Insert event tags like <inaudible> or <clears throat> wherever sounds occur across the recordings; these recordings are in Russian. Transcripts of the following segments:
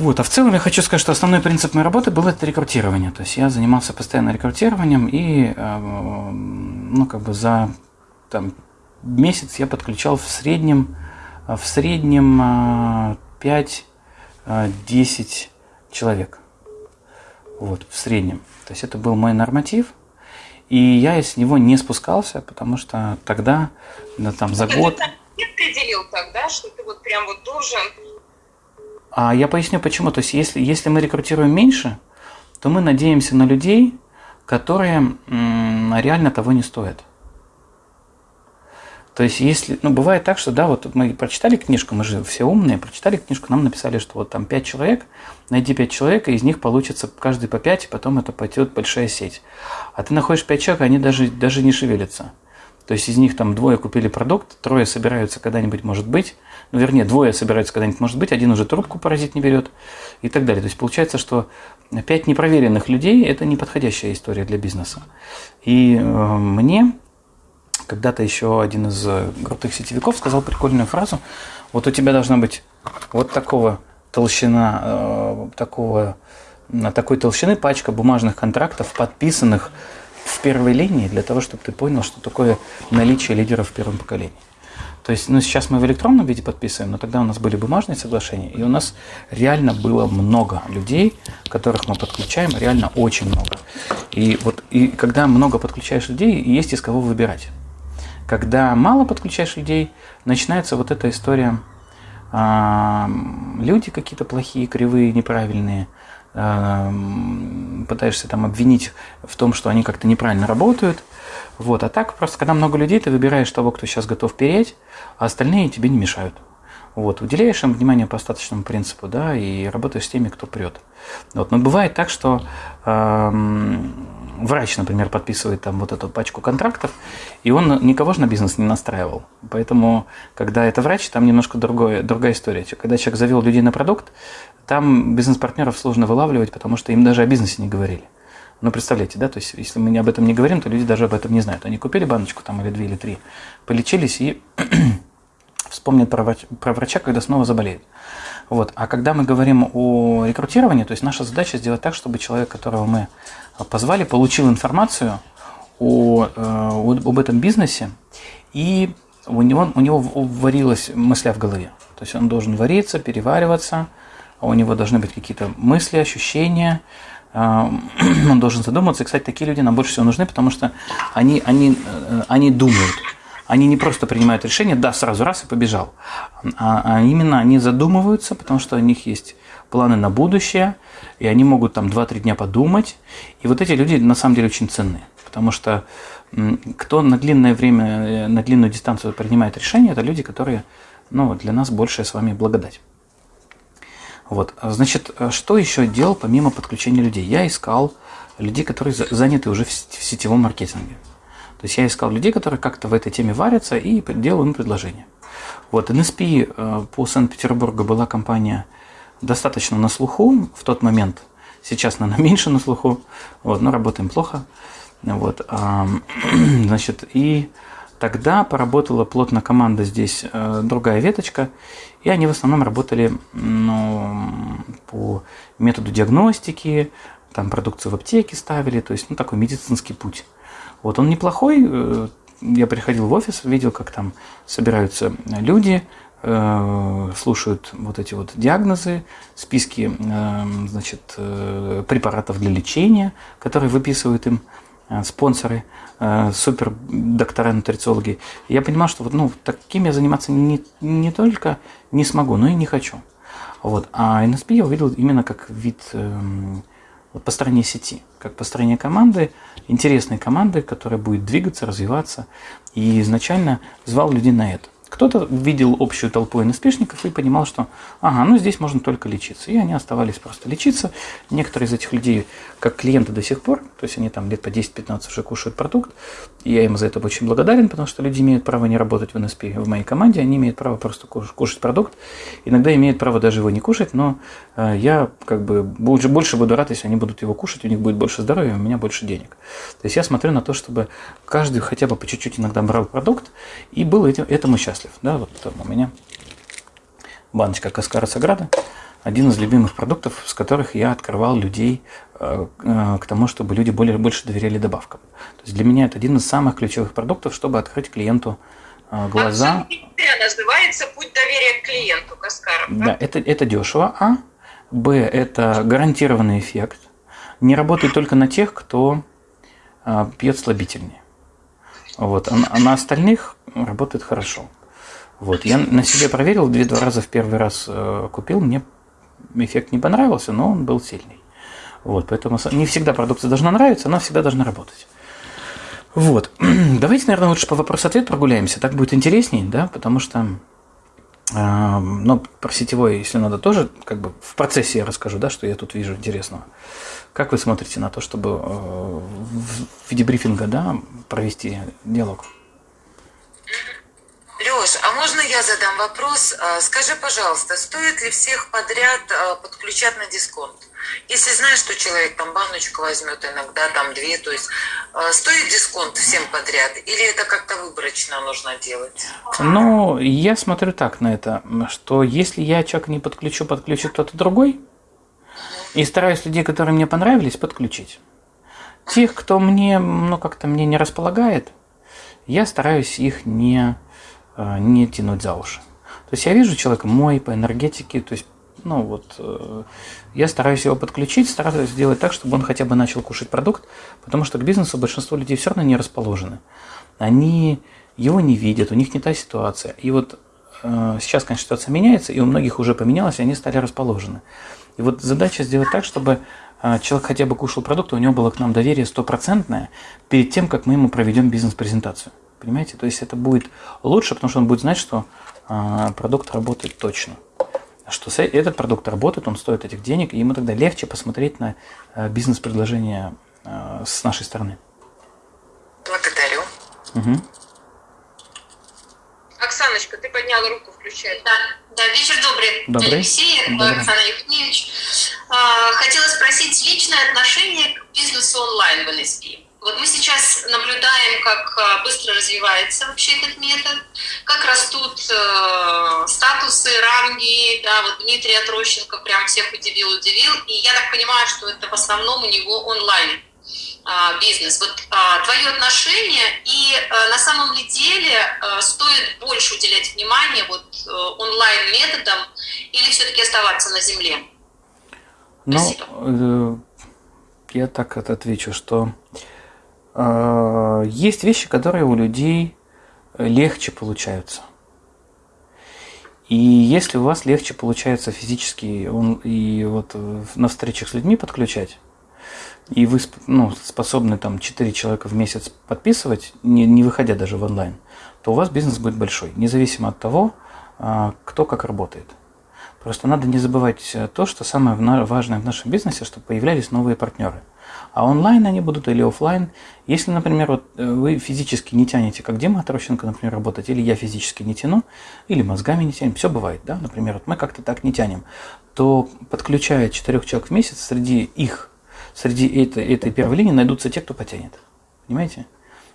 Вот, а в целом я хочу сказать, что основной принцип моей работы был это рекрутирование. То есть я занимался постоянно рекрутированием, и э, ну, как бы за там, месяц я подключал в среднем, в среднем 5-10 человек. Вот, в среднем. То есть это был мой норматив. И я с него не спускался, потому что тогда, да, там, за год... Ты определил тогда, что ты вот прям вот должен а я поясню почему. То есть если, если мы рекрутируем меньше, то мы надеемся на людей, которые реально того не стоят. То есть, если, ну, бывает так, что, да, вот мы прочитали книжку, мы же все умные, прочитали книжку, нам написали, что вот там пять человек, найди пять человек, и из них получится каждый по пять, и потом это пойдет большая сеть. А ты находишь пять человек, они даже, даже не шевелятся. То есть из них там двое купили продукт, трое собираются когда-нибудь, может быть, ну, вернее, двое собираются когда-нибудь, может быть, один уже трубку паразит не берет и так далее. То есть получается, что пять непроверенных людей – это неподходящая история для бизнеса. И э, мне когда-то еще один из крутых сетевиков сказал прикольную фразу, вот у тебя должна быть вот такого толщина, э, такого, такой толщины пачка бумажных контрактов, подписанных в первой линии, для того, чтобы ты понял, что такое наличие лидеров в первом поколении. То есть, ну, сейчас мы в электронном виде подписываем, но тогда у нас были бумажные соглашения, и у нас реально было много людей, которых мы подключаем, реально очень много. И вот и когда много подключаешь людей, есть из кого выбирать. Когда мало подключаешь людей, начинается вот эта история, люди какие-то плохие, кривые, неправильные, пытаешься там обвинить в том, что они как-то неправильно работают, вот. А так просто, когда много людей, ты выбираешь того, кто сейчас готов переть, а остальные тебе не мешают. Вот, уделяешь им внимание по остаточному принципу, да, и работаешь с теми, кто прет. Вот. Но бывает так, что врач, например, подписывает там вот эту пачку контрактов, и он никого же на бизнес не настраивал. Поэтому, когда это врач, там немножко другое, другая история. Когда человек завел людей на продукт, там бизнес-партнеров сложно вылавливать, потому что им даже о бизнесе не говорили. Ну, представляете, да, то есть, если мы об этом не говорим, то люди даже об этом не знают. Они купили баночку там или две, или три, полечились и <clears throat> вспомнят про, врач, про врача, когда снова заболеют. Вот. А когда мы говорим о рекрутировании, то есть наша задача сделать так, чтобы человек, которого мы позвали, получил информацию о, о, об этом бизнесе, и у него, у него варилась мысля в голове. То есть он должен вариться, перевариваться, а у него должны быть какие-то мысли, ощущения, <clears throat> он должен задуматься. И, кстати, такие люди нам больше всего нужны, потому что они, они, э, они думают. Они не просто принимают решение, да, сразу раз и побежал. А, а именно они задумываются, потому что у них есть планы на будущее, и они могут там 2-3 дня подумать. И вот эти люди на самом деле очень ценны, потому что кто на длинное время, э, на длинную дистанцию принимает решения, это люди, которые ну, для нас большая с вами благодать. Вот, значит, что еще делал помимо подключения людей? Я искал людей, которые заняты уже в сетевом маркетинге. То есть я искал людей, которые как-то в этой теме варятся и делал им предложение. Вот, NSP э, по Санкт-Петербургу была компания достаточно на слуху в тот момент. Сейчас, наверное, <laughs> меньше на слуху, вот, но работаем плохо. Вот, <clears throat> значит, и Тогда поработала плотно команда здесь, э, другая веточка, и они в основном работали ну, по методу диагностики, там продукцию в аптеке ставили, то есть ну, такой медицинский путь. Вот он неплохой, э, я приходил в офис, видел, как там собираются люди, слушают вот эти вот диагнозы, списки значит, препаратов для лечения, которые выписывают им Э, спонсоры, э, супер доктора нутрициологи. я понимал, что вот, ну, таким я заниматься не, не только не смогу, но и не хочу. Вот. А NSP я увидел именно как вид э, вот построения сети, как построение команды, интересной команды, которая будет двигаться, развиваться. И изначально звал людей на это. Кто-то видел общую толпу НСПшников и понимал, что ага, ну здесь можно только лечиться. И они оставались просто лечиться. Некоторые из этих людей, как клиенты до сих пор, то есть они там лет по 10-15 уже кушают продукт, и я им за это очень благодарен, потому что люди имеют право не работать в НСП в моей команде, они имеют право просто кушать продукт. Иногда имеют право даже его не кушать, но э, я как бы больше, больше буду рад, если они будут его кушать, у них будет больше здоровья, у меня больше денег. То есть я смотрю на то, чтобы каждый хотя бы по чуть-чуть иногда брал продукт и был этим, этому счастлив. Да, вот там у меня баночка Каскара Саграда. Один из любимых продуктов, с которых я открывал людей э, э, к тому, чтобы люди более, больше доверяли добавкам. То есть для меня это один из самых ключевых продуктов, чтобы открыть клиенту э, глаза. А называется «Путь доверия к клиенту» Каскаров. Да, да это, это дешево, а. Б – это гарантированный эффект. Не работает только на тех, кто пьет слабительные. Вот. А, а на остальных работает хорошо. Вот. Я на себе проверил, две-два раза в первый раз купил, мне эффект не понравился, но он был сильный. Вот, поэтому не всегда продукция должна нравиться, она всегда должна работать. Вот. <clears throat> Давайте, наверное, лучше по вопрос-ответ прогуляемся. Так будет интересней, да, потому что э, ну, про сетевой, если надо, тоже как бы в процессе я расскажу, да, что я тут вижу интересного. Как вы смотрите на то, чтобы э, в виде брифинга, да, провести диалог? Леш, а можно я задам вопрос? А, скажи, пожалуйста, стоит ли всех подряд а, подключать на дисконт? Если знаешь, что человек там баночку возьмет иногда, там две, то есть а, стоит дисконт всем подряд или это как-то выборочно нужно делать? Ну, я смотрю так на это, что если я человека не подключу, подключит кто-то другой, и стараюсь людей, которые мне понравились, подключить. Тех, кто мне, ну, как-то мне не располагает, я стараюсь их не не тянуть за уши. То есть я вижу человека мой по энергетике, то есть ну вот, э, я стараюсь его подключить, стараюсь сделать так, чтобы он хотя бы начал кушать продукт, потому что к бизнесу большинство людей все равно не расположены. Они его не видят, у них не та ситуация. И вот э, сейчас, конечно, ситуация меняется, и у многих уже поменялась, и они стали расположены. И вот задача сделать так, чтобы э, человек хотя бы кушал продукт, у него было к нам доверие стопроцентное перед тем, как мы ему проведем бизнес-презентацию. Понимаете? То есть это будет лучше, потому что он будет знать, что э, продукт работает точно. Что этот продукт работает, он стоит этих денег, и ему тогда легче посмотреть на э, бизнес-предложение э, с нашей стороны. Благодарю. Угу. Оксаночка, ты подняла руку, включай. Да, да вечер добрый. Добрый. Алексей, добрый. Оксана Евгеньевич. А, хотела спросить личное отношение к бизнесу онлайн в НСП. Вот мы сейчас наблюдаем, как а, быстро развивается вообще этот метод, как растут э, статусы, ранги, да, вот Дмитрий Отрощенко прям всех удивил, удивил, и я так понимаю, что это в основном у него онлайн а, бизнес. Вот а, твое отношение и а, на самом ли деле а, стоит больше уделять внимание вот а, онлайн методам или все-таки оставаться на земле? Ну, э, я так отвечу, что есть вещи, которые у людей легче получаются. И если у вас легче получается физически он, и вот на встречах с людьми подключать, и вы ну, способны там 4 человека в месяц подписывать, не, не выходя даже в онлайн, то у вас бизнес будет большой, независимо от того, а, кто как работает. Просто надо не забывать то, что самое важное в нашем бизнесе, чтобы появлялись новые партнеры. А онлайн они будут или офлайн. Если, например, вот э, вы физически не тянете, как Дима Трощенко, например, работать, или я физически не тяну, или мозгами не тянем, все бывает, да, например, вот мы как-то так не тянем, то подключая четырех человек в месяц, среди их, среди этой, этой первой линии найдутся те, кто потянет. Понимаете?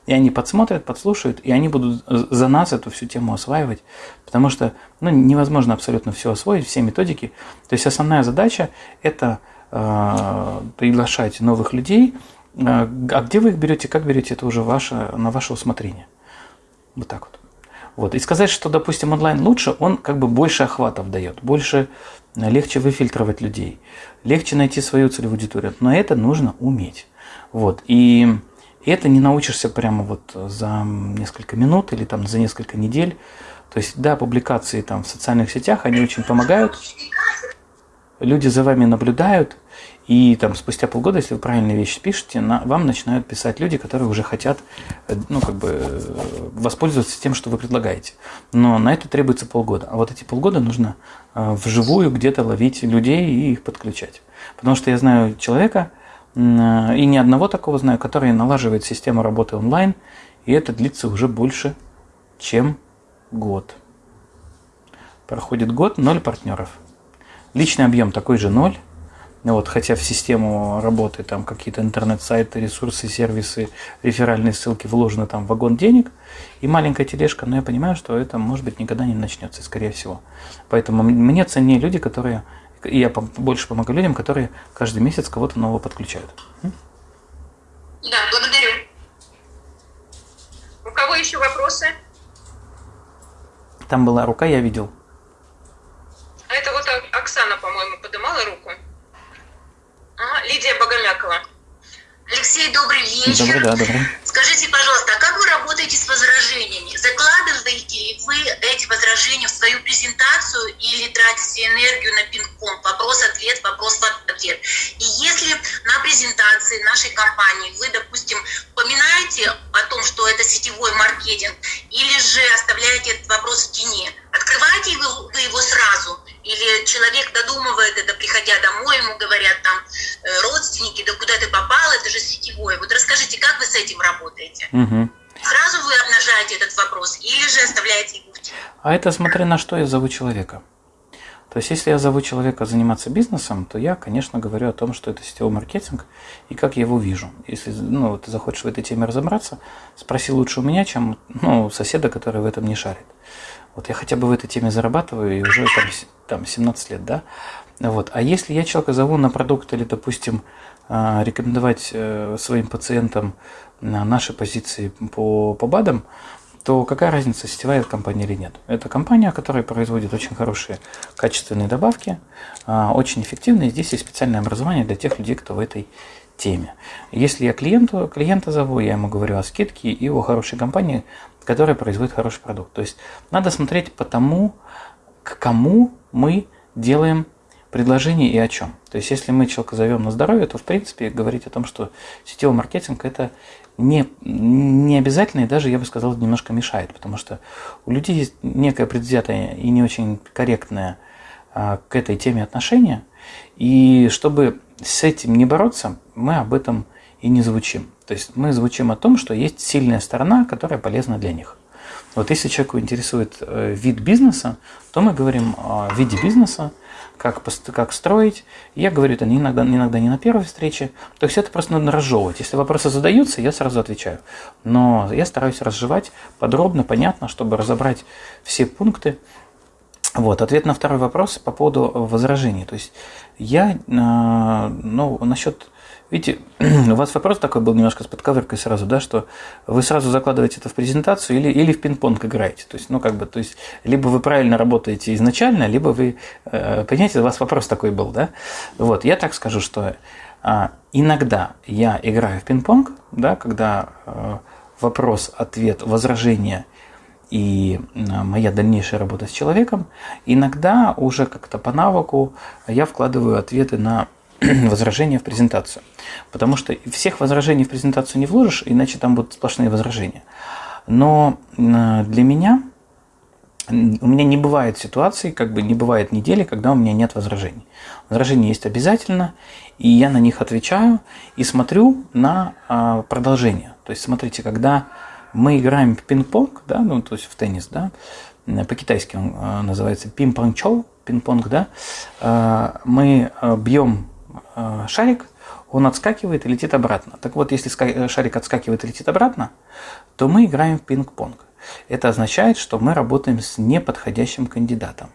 И они подсмотрят, подслушают, и они будут за нас эту всю тему осваивать, потому что ну, невозможно абсолютно все освоить, все методики. То есть основная задача – это Э, приглашать новых людей. Э, а где вы их берете, как берете, это уже ваше, на ваше усмотрение. Вот так вот. Вот. И сказать, что, допустим, онлайн лучше, он как бы больше охватов дает, больше, э, легче выфильтровать людей, легче найти свою целевую аудиторию. Но это нужно уметь. Вот. И это не научишься прямо вот за несколько минут или там за несколько недель. То есть, да, публикации там в социальных сетях, они очень помогают. Люди за вами наблюдают, и там спустя полгода, если вы правильные вещи пишете, на, вам начинают писать люди, которые уже хотят э, ну, как бы, э, воспользоваться тем, что вы предлагаете. Но на это требуется полгода. А вот эти полгода нужно э, вживую где-то ловить людей и их подключать. Потому что я знаю человека, и ни одного такого знаю, который налаживает систему работы онлайн, и это длится уже больше, чем год. Проходит год, ноль партнеров. Личный объем такой же ноль, вот, хотя в систему работы там какие-то интернет-сайты, ресурсы, сервисы, реферальные ссылки вложены там вагон денег и маленькая тележка, но я понимаю, что это, может быть, никогда не начнется, скорее всего. Поэтому мне ценнее люди, которые и я больше помогаю людям, которые каждый месяц кого-то нового подключают. Да, благодарю. У кого еще вопросы? Там была рука, я видел. А это вот Оксана, по-моему, поднимала руку. Ага, Лидия Богомякова. Алексей, добрый вечер. Добрый, да, добрый. Скажите, пожалуйста, а как вы работаете с возражениями? Закладываете ли вы эти возражения в свою презентацию или тратите энергию на пинг-понг? Вопрос-ответ, вопрос-ответ. И если на презентации нашей компании вы, допустим, упоминаете о том, что это сетевой маркетинг, или же оставляете этот вопрос в тени, открываете вы его сразу – или человек додумывает это, приходя домой, ему говорят там э, родственники, да куда ты попал, это же сетевое. Вот расскажите, как вы с этим работаете? Угу. Сразу вы обнажаете этот вопрос или же оставляете его в тени? А это смотря на что я зову человека. То есть, если я зову человека заниматься бизнесом, то я, конечно, говорю о том, что это сетевой маркетинг и как я его вижу. Если ну, ты захочешь в этой теме разобраться, спроси лучше у меня, чем ну, соседа, который в этом не шарит. Вот я хотя бы в этой теме зарабатываю и уже там, там 17 лет, да. Вот. А если я человека зову на продукт или, допустим, а, рекомендовать э, своим пациентам наши позиции по, по БАДам, то какая разница, сетевая компания или нет? Это компания, которая производит очень хорошие качественные добавки, а, очень эффективные. Здесь есть специальное образование для тех людей, кто в этой теме. Если я клиенту, клиента зову, я ему говорю о скидке и о хорошей компании, которая производит хороший продукт. То есть надо смотреть по тому, к кому мы делаем предложение и о чем. То есть если мы человека зовем на здоровье, то в принципе говорить о том, что сетевой маркетинг это не, не обязательно и даже, я бы сказал, немножко мешает, потому что у людей есть некое предвзятое и не очень корректное а, к этой теме отношение, и чтобы с этим не бороться, мы об этом и не звучим. То есть мы звучим о том, что есть сильная сторона, которая полезна для них. Вот если человеку интересует э, вид бизнеса, то мы говорим о виде бизнеса, как, как строить. Я говорю это иногда, иногда не на первой встрече. То есть это просто надо разжевывать. Если вопросы задаются, я сразу отвечаю. Но я стараюсь разжевать подробно, понятно, чтобы разобрать все пункты. Вот, ответ на второй вопрос по поводу возражений. То есть я, э, ну, насчет Видите, <clears throat> у вас вопрос такой был немножко с подковыркой сразу, да, что вы сразу закладываете это в презентацию или, или в пинг-понг играете. То есть, ну, как бы, то есть, либо вы правильно работаете изначально, либо вы, э, понимаете, у вас вопрос такой был, да. Вот, я так скажу, что э, иногда я играю в пинг-понг, да, когда э, вопрос, ответ, возражение и моя дальнейшая работа с человеком, иногда уже как-то по навыку я вкладываю ответы на <clears throat> возражения в презентацию. Потому что всех возражений в презентацию не вложишь, иначе там будут сплошные возражения. Но для меня, у меня не бывает ситуации, как бы не бывает недели, когда у меня нет возражений. Возражения есть обязательно, и я на них отвечаю и смотрю на а, продолжение. То есть, смотрите, когда мы играем в пинг-понг, да, ну, то есть в теннис, да, по-китайски он а, называется пинг-понг-чоу, пинг-понг, да, а, мы бьем Э, шарик, он отскакивает и летит обратно. Так вот, если э, шарик отскакивает и летит обратно, то мы играем в пинг-понг. Это означает, что мы работаем с неподходящим кандидатом.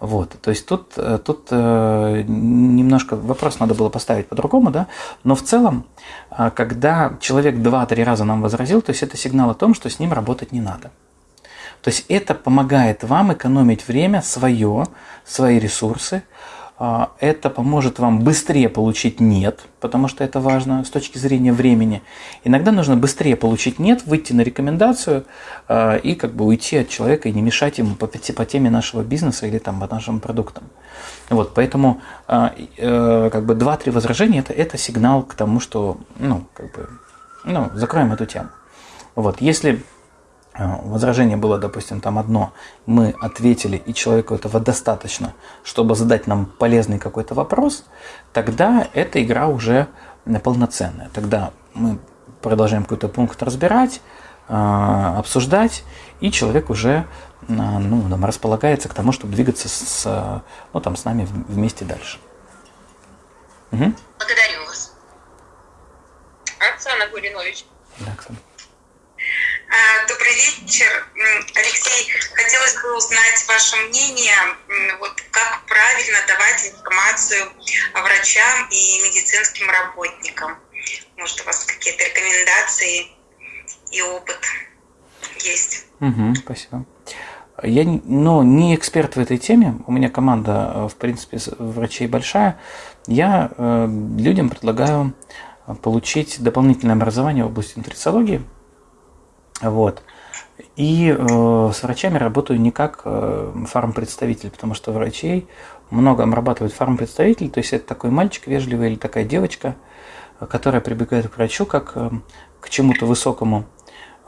Вот, то есть тут, э, тут э, немножко вопрос надо было поставить по-другому, да, но в целом, когда человек два-три раза нам возразил, то есть это сигнал о том, что с ним работать не надо. То есть это помогает вам экономить время свое, свои ресурсы, а, это поможет вам быстрее получить «нет», потому что это важно с точки зрения времени. Иногда нужно быстрее получить «нет», выйти на рекомендацию а, и как бы уйти от человека и не мешать ему по, по теме нашего бизнеса или там, по нашим продуктам. Вот, поэтому а, э, как бы два-три возражения это, – это сигнал к тому, что ну, как бы, ну, закроем эту тему. Вот, если возражение было, допустим, там одно, мы ответили, и человеку этого достаточно, чтобы задать нам полезный какой-то вопрос, тогда эта игра уже полноценная. Тогда мы продолжаем какой-то пункт разбирать, э, обсуждать, и человек уже э, ну, там, располагается к тому, чтобы двигаться с, ну, там, с нами вместе дальше. Угу. Благодарю вас. Оксана Гуринович. Да, Оксана. А, добрый вечер. Алексей, хотелось бы узнать ваше мнение, вот как правильно давать информацию врачам и медицинским работникам. Может, у вас какие-то рекомендации и опыт есть? Угу, спасибо. Я ну, не эксперт в этой теме, у меня команда, э, в принципе, врачей большая. Я э, людям предлагаю получить дополнительное образование в области нутрициологии. Вот. И э, с врачами работаю не как э, фармпредставитель, потому что врачей много обрабатывают фармпредставитель, то есть это такой мальчик вежливый или такая девочка, которая прибегает к врачу как э, к чему-то высокому.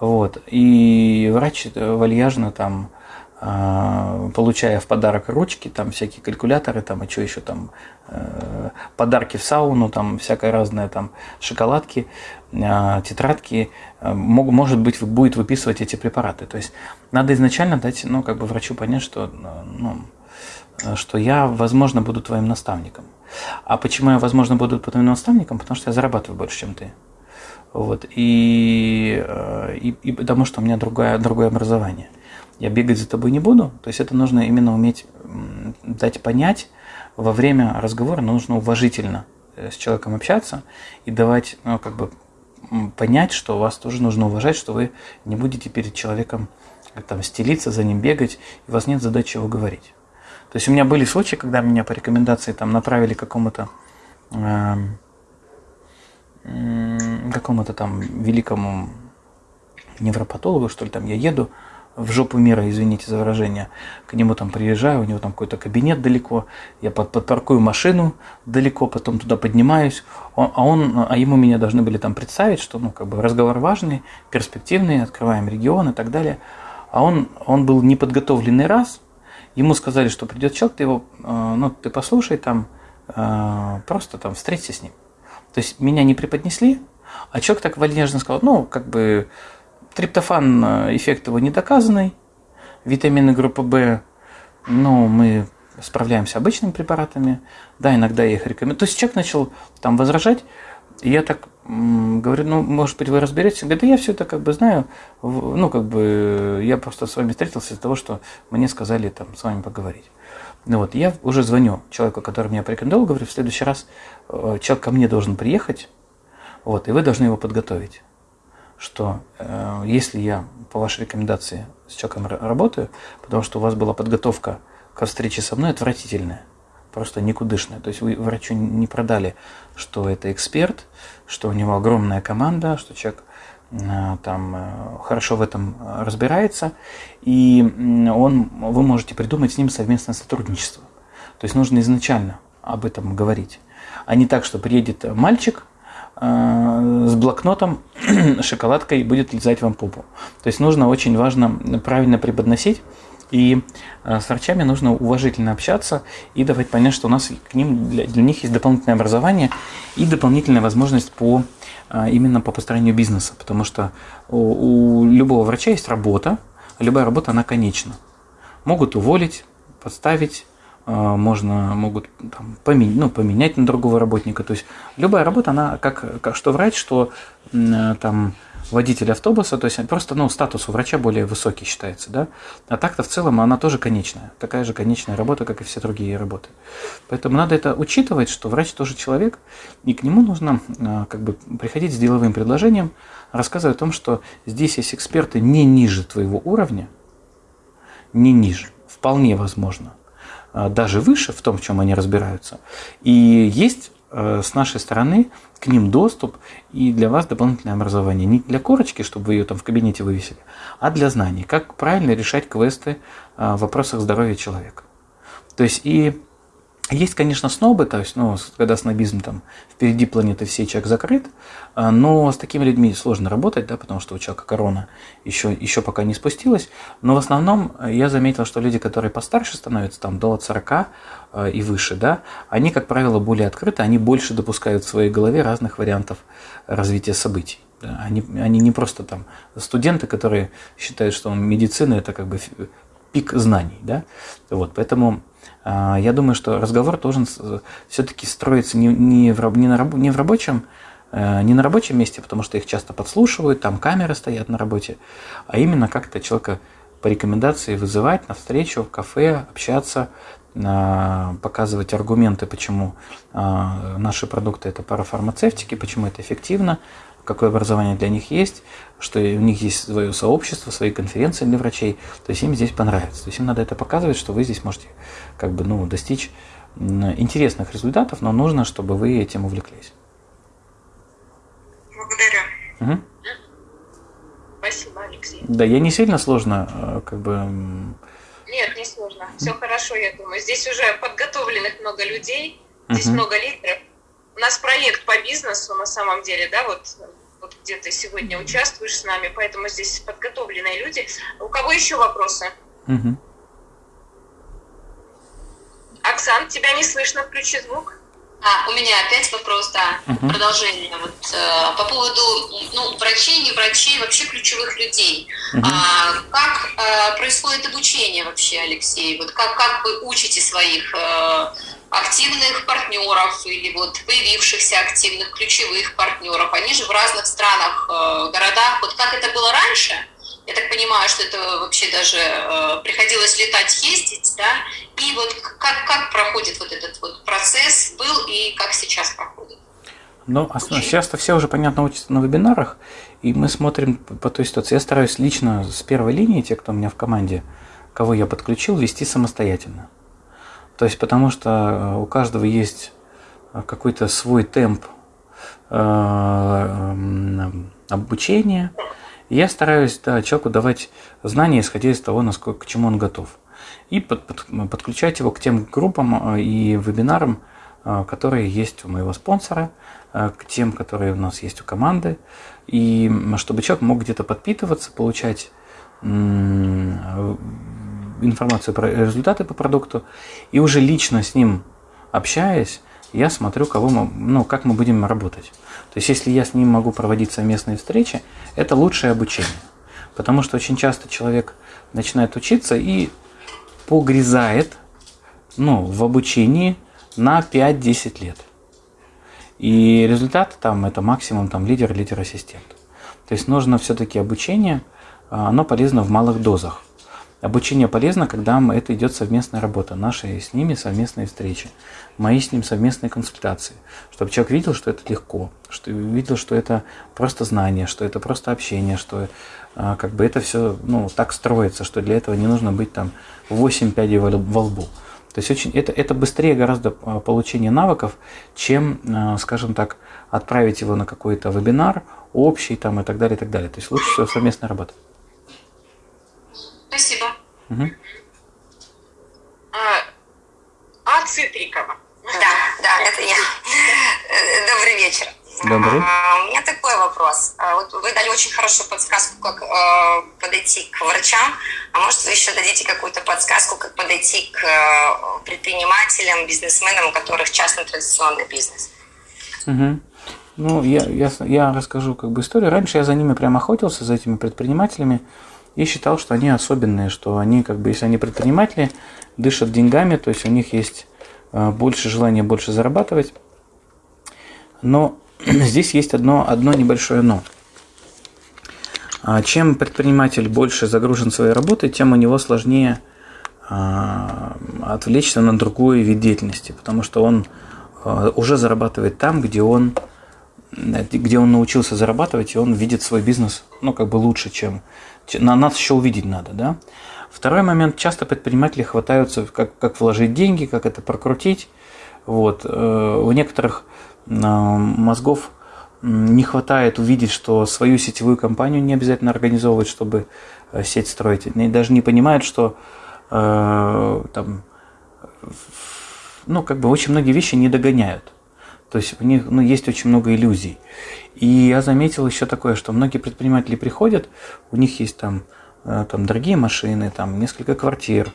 Вот. И врач вальяжно там а, получая в подарок ручки, там всякие калькуляторы, там и что еще там, э, подарки в сауну, там всякое разное, там шоколадки, э, тетрадки, э, может быть, будет выписывать эти препараты. То есть надо изначально дать, ну, как бы врачу понять, что, ну, что я, возможно, буду твоим наставником. А почему я, возможно, буду твоим наставником? Потому что я зарабатываю больше, чем ты. Вот. И, и, и потому что у меня другое, другое образование – я бегать за тобой не буду. То есть это нужно именно уметь дать понять во время разговора, нужно уважительно э, с человеком общаться и давать, ну, как бы понять, что вас тоже нужно уважать, что вы не будете перед человеком э, там стелиться, за ним бегать, и у вас нет задачи его говорить. То есть у меня были случаи, когда меня по рекомендации там направили к какому-то э, какому-то там великому невропатологу, что ли, там я еду, в жопу мира, извините за выражение. К нему там приезжаю, у него там какой-то кабинет далеко, я под, подпаркую машину далеко, потом туда поднимаюсь, он, а он, а ему меня должны были там представить, что ну как бы разговор важный, перспективный, открываем регион и так далее. А он, он был неподготовленный раз, ему сказали, что придет человек, ты его, э, ну ты послушай там, э, просто там встреться с ним. То есть меня не преподнесли, а человек так вальяжно сказал, ну как бы Триптофан э, эффект его недоказанный. Витамины группы В, ну, мы справляемся обычными препаратами. Да, иногда я их рекомендую. То есть человек начал там возражать, и я так говорю, ну, может быть, вы разберетесь. Он говорит, да я все это как бы знаю. Ну, как бы я просто с вами встретился из-за того, что мне сказали там с вами поговорить. Ну вот, я уже звоню человеку, который меня порекомендовал, говорю, в следующий раз э, человек ко мне должен приехать, вот, и вы должны его подготовить что э, если я по вашей рекомендации с человеком работаю, потому что у вас была подготовка к встрече со мной отвратительная, просто никудышная. То есть вы врачу не продали, что это эксперт, что у него огромная команда, что человек э, там э, хорошо в этом разбирается, и он, вы можете придумать с ним совместное сотрудничество. То есть нужно изначально об этом говорить, а не так, что приедет мальчик, с блокнотом, <clears throat> шоколадкой будет лизать вам попу. То есть нужно очень важно правильно преподносить. И э, с врачами нужно уважительно общаться и давать понять, что у нас к ним для, для них есть дополнительное образование и дополнительная возможность по э, именно по построению бизнеса, потому что у, у любого врача есть работа, любая работа она конечна. Могут уволить, подставить, а, можно, могут там, поменять, ну, поменять на другого работника. То есть любая работа, она как, как что врач, что там водитель автобуса, то есть просто ну, статус у врача более высокий считается, да, а так-то в целом она тоже конечная, такая же конечная работа, как и все другие работы. Поэтому надо это учитывать, что врач тоже человек, и к нему нужно а, как бы приходить с деловым предложением, рассказывая о том, что здесь есть эксперты не ниже твоего уровня, не ниже, вполне возможно – Э, даже выше в том, в чем они разбираются. И есть э, с нашей стороны к ним доступ и для вас дополнительное образование. Не для корочки, чтобы вы ее там в кабинете вывесили, а для знаний. Как правильно решать квесты э, в вопросах здоровья человека. То есть и есть, конечно, снобы, то есть, ну, когда снобизм там впереди планеты всей человек закрыт, а, но с такими людьми сложно работать, да, потому что у человека корона еще, еще пока не спустилась. Но в основном я заметил, что люди, которые постарше становятся, там, до 40 а, и выше, да, они, как правило, более открыты, они больше допускают в своей голове разных вариантов развития событий. Они, они не просто там студенты, которые считают, что медицина это как бы пик знаний, да, вот, поэтому я думаю, что разговор должен все-таки строиться не, не, в, не, на, не в рабочем э, не на рабочем месте, потому что их часто подслушивают, там камеры стоят на работе, а именно как-то человека по рекомендации вызывать на встречу в кафе, общаться, а, показывать аргументы, почему а, наши продукты это парафармацевтики, почему это эффективно, какое образование для них есть, что у них есть свое сообщество, свои конференции для врачей, то есть им здесь понравится. То есть им надо это показывать, что вы здесь можете как бы, ну, достичь интересных результатов, но нужно, чтобы вы этим увлеклись. Благодарю. Угу. Спасибо, Алексей. Да, я не сильно сложно, э, как бы... Нет, не сложно. Все хорошо, я думаю. Здесь уже подготовленных много людей, здесь Мгм. много лидеров. У нас проект по бизнесу на самом деле, да, вот, вот где ты сегодня участвуешь с нами, поэтому здесь подготовленные люди. У кого еще вопросы? Мгм. Оксан, тебя не слышно, включи звук. А, у меня опять вопрос, да, Мгм. продолжение. Вот, э, по поводу ну, врачей, не врачей, вообще ключевых людей. Мгм. А, как э, происходит обучение вообще, Алексей? Вот как, как вы учите своих э, активных партнеров или вот появившихся активных ключевых партнеров? Они же в разных странах, э, городах. Вот как это было раньше? Я так понимаю, что это вообще даже э, приходилось летать, ездить, да? И вот как, как проходит вот этот вот процесс, был и как сейчас проходит? Ну, сейчас-то все уже, понятно, учатся на вебинарах, и мы смотрим по той ситуации. Я стараюсь лично с первой линии, те, кто у меня в команде, кого я подключил, вести самостоятельно. То есть, потому что э, у каждого есть э, какой-то свой темп э, м, обучения. Я стараюсь да, человеку давать знания, исходя из того, насколько, к чему он готов. И под- под- подключать его к тем группам и вебинарам, которые есть у моего спонсора, к тем, которые у нас есть у команды, и чтобы человек мог где-то подпитываться, получать информацию про результаты по продукту, и уже лично с ним общаясь, я смотрю, кого мы, ну, как мы будем работать. То есть, если я с ним могу проводить совместные встречи, это лучшее обучение. Потому что очень часто человек начинает учиться и погрязает ну, в обучении на 5-10 лет. И результат там это максимум там лидер, лидер-ассистент. То есть нужно все-таки обучение, а, оно полезно в малых дозах. Обучение полезно, когда это идет совместная работа, наши с ними совместные встречи, мои с ним совместные консультации, чтобы человек видел, что это легко, что видел, что это просто знание, что это просто общение, что а, как бы это все ну, так строится, что для этого не нужно быть там 8 пядей во во лбу. То есть очень, это, это быстрее гораздо а, получение навыков, чем, а, скажем так, отправить его на какой-то вебинар общий там, и так далее, и так далее. То есть лучше всего совместная работа. А, а Цитрикова. Да, да, это я. Добрый вечер. Добрый. А, У меня такой вопрос. А, Вот вы дали очень хорошую подсказку, как э, подойти к врачам. А может, вы еще дадите какую-то подсказку, как подойти к э, предпринимателям, бизнесменам, у которых частный традиционный бизнес? Мгм. Ну, я, я, я расскажу как бы историю. Раньше я за ними прям охотился, за этими предпринимателями, и считал, что они особенные, что они, как бы, если они предприниматели, дышат деньгами, то есть у них есть э, больше желания больше зарабатывать. Но <clears throat> здесь есть одно, одно небольшое но. А, Чем предприниматель больше загружен своей работой, тем у него сложнее а, отвлечься на другой вид деятельности, потому что он а, уже зарабатывает там, где он, э, где он научился зарабатывать, и он видит свой бизнес, ну, как бы лучше, чем... На нас еще увидеть надо, да? Второй момент. Часто предприниматели хватаются, как, как вложить деньги, как это прокрутить. Вот. Э, У некоторых э, мозгов не хватает увидеть, что свою сетевую компанию не обязательно организовывать, чтобы э, сеть строить. Они даже не понимают, что э, там, ну, как бы очень многие вещи не догоняют. То есть у них ну, есть очень много иллюзий. И я заметил еще такое, что многие предприниматели приходят, у них есть там, э, там дорогие машины, там несколько квартир,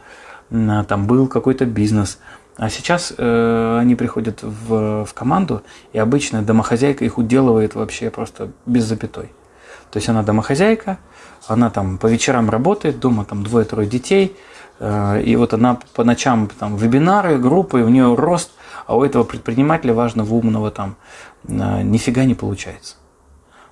м, там был какой-то бизнес. А сейчас э, они приходят в, в команду, и обычно домохозяйка их уделывает вообще просто без запятой. То есть она домохозяйка, она там по вечерам работает, дома там двое-трое детей, и вот она по ночам там вебинары, группы, у нее рост, а у этого предпринимателя важного, умного там э, нифига не получается.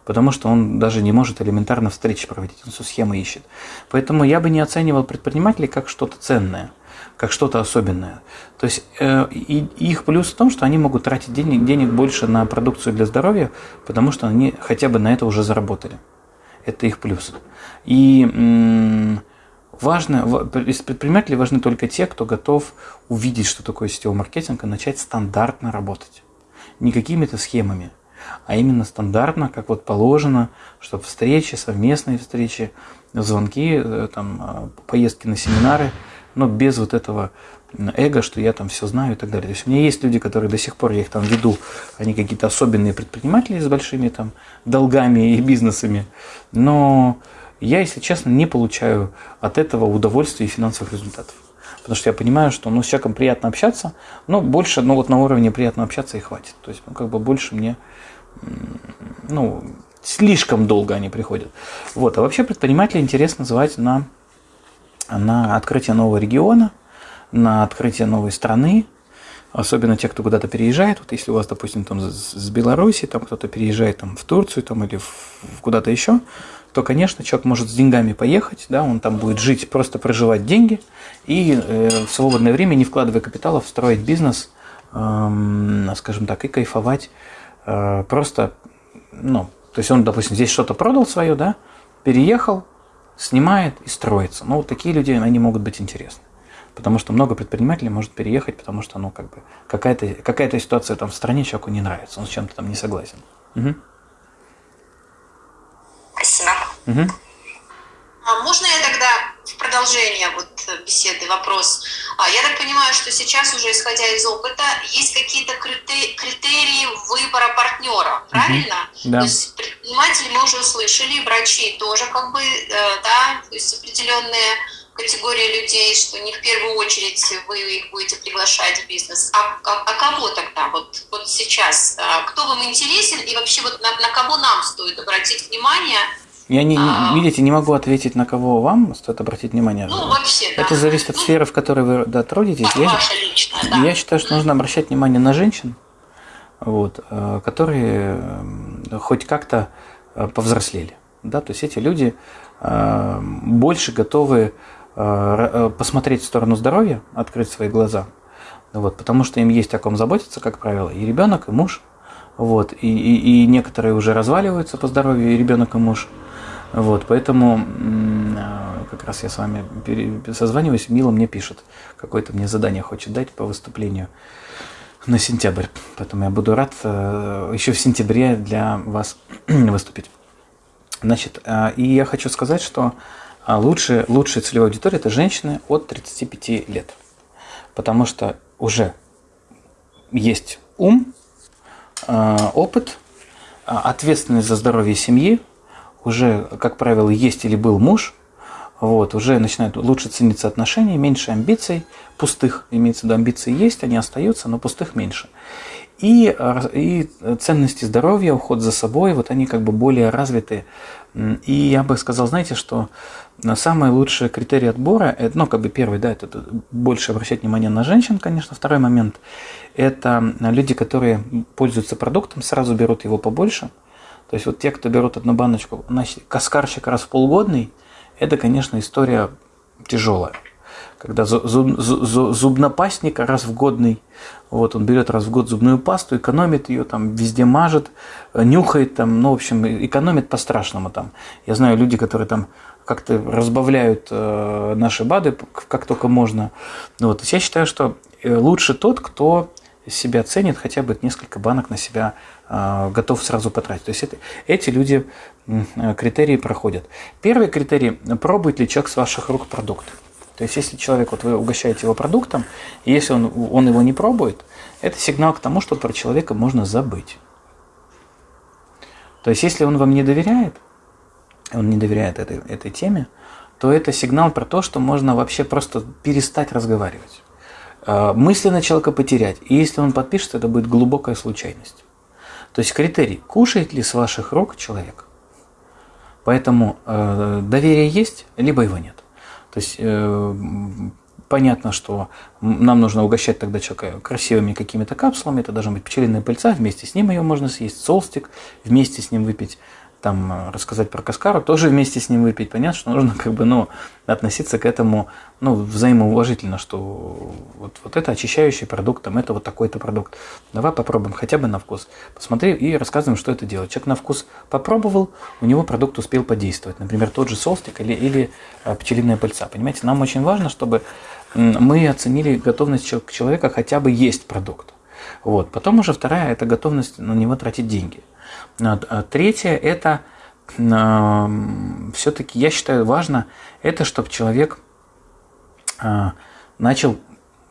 Потому что он даже не может элементарно встречи проводить, он всю схему ищет. Поэтому я бы не оценивал предпринимателей как что-то ценное, как что-то особенное. То есть э, и, их плюс в том, что они могут тратить денег, денег больше на продукцию для здоровья, потому что они хотя бы на это уже заработали. Это их плюс. И важно, из предпринимателей важны только те, кто готов увидеть, что такое сетевой маркетинг, и начать стандартно работать. Не какими-то схемами, а именно стандартно, как вот положено, чтобы встречи, совместные встречи, звонки, э, там, э, поездки на семинары, но без вот этого эго, что я там все знаю и так далее. То есть у меня есть люди, которые до сих пор, я их там веду, они какие-то особенные предприниматели с большими там долгами и бизнесами, но я, если честно, не получаю от этого удовольствия и финансовых результатов. Потому что я понимаю, что ну, с человеком приятно общаться, но больше, ну вот на уровне приятно общаться и хватит. То есть, ну, как бы больше мне, ну, слишком долго они приходят. Вот. А вообще предпринимателей интересно звать на, на открытие нового региона, на открытие новой страны, особенно те, кто куда-то переезжает. Вот если у вас, допустим, там с Беларуси, там кто-то переезжает там, в Турцию там, или в, куда-то еще, то, конечно, человек может с деньгами поехать, да, он там будет жить, просто проживать деньги и э, в свободное время, не вкладывая капиталов, строить бизнес, э, скажем так, и кайфовать э, просто, ну, то есть он, допустим, здесь что-то продал свое, да, переехал, снимает и строится. Ну, вот такие люди, они могут быть интересны. Потому что много предпринимателей может переехать, потому что, ну, как бы, какая-то какая ситуация там в стране человеку не нравится, он с чем-то там не согласен. Угу. Спасибо. Угу. А можно я тогда в продолжение вот беседы вопрос? А, я так понимаю, что сейчас уже, исходя из опыта, есть какие-то критерии выбора партнера, правильно? Угу. Да. То есть предприниматели мы уже услышали, врачи тоже как бы, э, да, то есть определенные категория людей, что не в первую очередь вы их будете приглашать в бизнес, а, а, а кого тогда вот, вот сейчас? А, кто вам интересен и вообще вот на, на кого нам стоит обратить внимание? Я не, а, видите, не могу ответить, на кого вам стоит обратить внимание. Ну, вообще, Это да. зависит от ну, сферы, в которой вы да, трудитесь. Я, ваша личная, да. я считаю, что нужно обращать внимание на женщин, вот, э, которые хоть как-то э, повзрослели. Да? То есть эти люди э, больше готовы Э, э, посмотреть в сторону здоровья, открыть свои глаза, вот, потому что им есть о ком заботиться, как правило, и ребенок, и муж, вот, и, и, и некоторые уже разваливаются по здоровью, и ребенок, и муж, вот, поэтому э, как раз я с вами созваниваюсь, Мила мне пишет, какое-то мне задание хочет дать по выступлению на сентябрь, поэтому я буду рад еще в сентябре для вас <clears throat> выступить. Значит, и я хочу сказать, что а лучшая, лучшая целевая аудитория – это женщины от 35 лет. Потому что уже есть ум, а, опыт, а, ответственность за здоровье семьи, уже, как правило, есть или был муж, вот, уже начинают лучше цениться отношения, меньше амбиций, пустых, имеется в виду, амбиции есть, они остаются, но пустых меньше. И, и ценности здоровья, уход за собой, вот они как бы более развиты. И я бы сказал, знаете, что самый лучший критерий отбора, это, ну, как бы первый, да, это больше обращать внимание на женщин, конечно. Второй момент – это люди, которые пользуются продуктом, сразу берут его побольше. То есть вот те, кто берут одну баночку, значит, каскарщик раз в полгодный, это, конечно, история тяжелая. Когда зуб, зуб, зубнопастник раз в годный, вот он берет раз в год зубную пасту, экономит ее, там везде мажет, нюхает, там, ну, в общем, экономит по-страшному там. Я знаю люди, которые там как-то разбавляют э, наши БАДы как только можно. Вот. я считаю, что э, лучше тот, кто себя ценит, хотя бы несколько банок на себя готов сразу потратить. То есть это, эти люди э, критерии проходят. Первый критерий – пробует ли человек с ваших рук продукт. То есть если человек, вот вы угощаете его продуктом, и если он, он его не пробует, это сигнал к тому, что про человека можно забыть. То есть если он вам не доверяет, он не доверяет этой, этой теме, то это сигнал про то, что можно вообще просто перестать разговаривать. А, мысленно человека потерять. И если он подпишет, это будет глубокая случайность. То есть критерий, кушает ли с ваших рук человек. Поэтому э, доверие есть, либо его нет. То есть э, понятно, что нам нужно угощать тогда человека красивыми какими-то капсулами. Это должна быть пчелиная пыльца, вместе с ним ее можно съесть, солстик, вместе с ним выпить там э, рассказать про Каскару, тоже вместе с ним выпить. Понятно, что нужно как бы, ну, относиться к этому, ну, взаимоуважительно, что вот, вот это очищающий продукт, там, это вот такой-то продукт. Давай попробуем хотя бы на вкус. Посмотри и рассказываем, что это делает. Человек на вкус попробовал, у него продукт успел подействовать. Например, тот же солстик или, или э, пчелиная пыльца. Понимаете, нам очень важно, чтобы мы оценили готовность человека хотя бы есть продукт. Вот. Потом уже вторая – это готовность на него тратить деньги – третье – это все-таки, я считаю, важно, это чтобы человек а, начал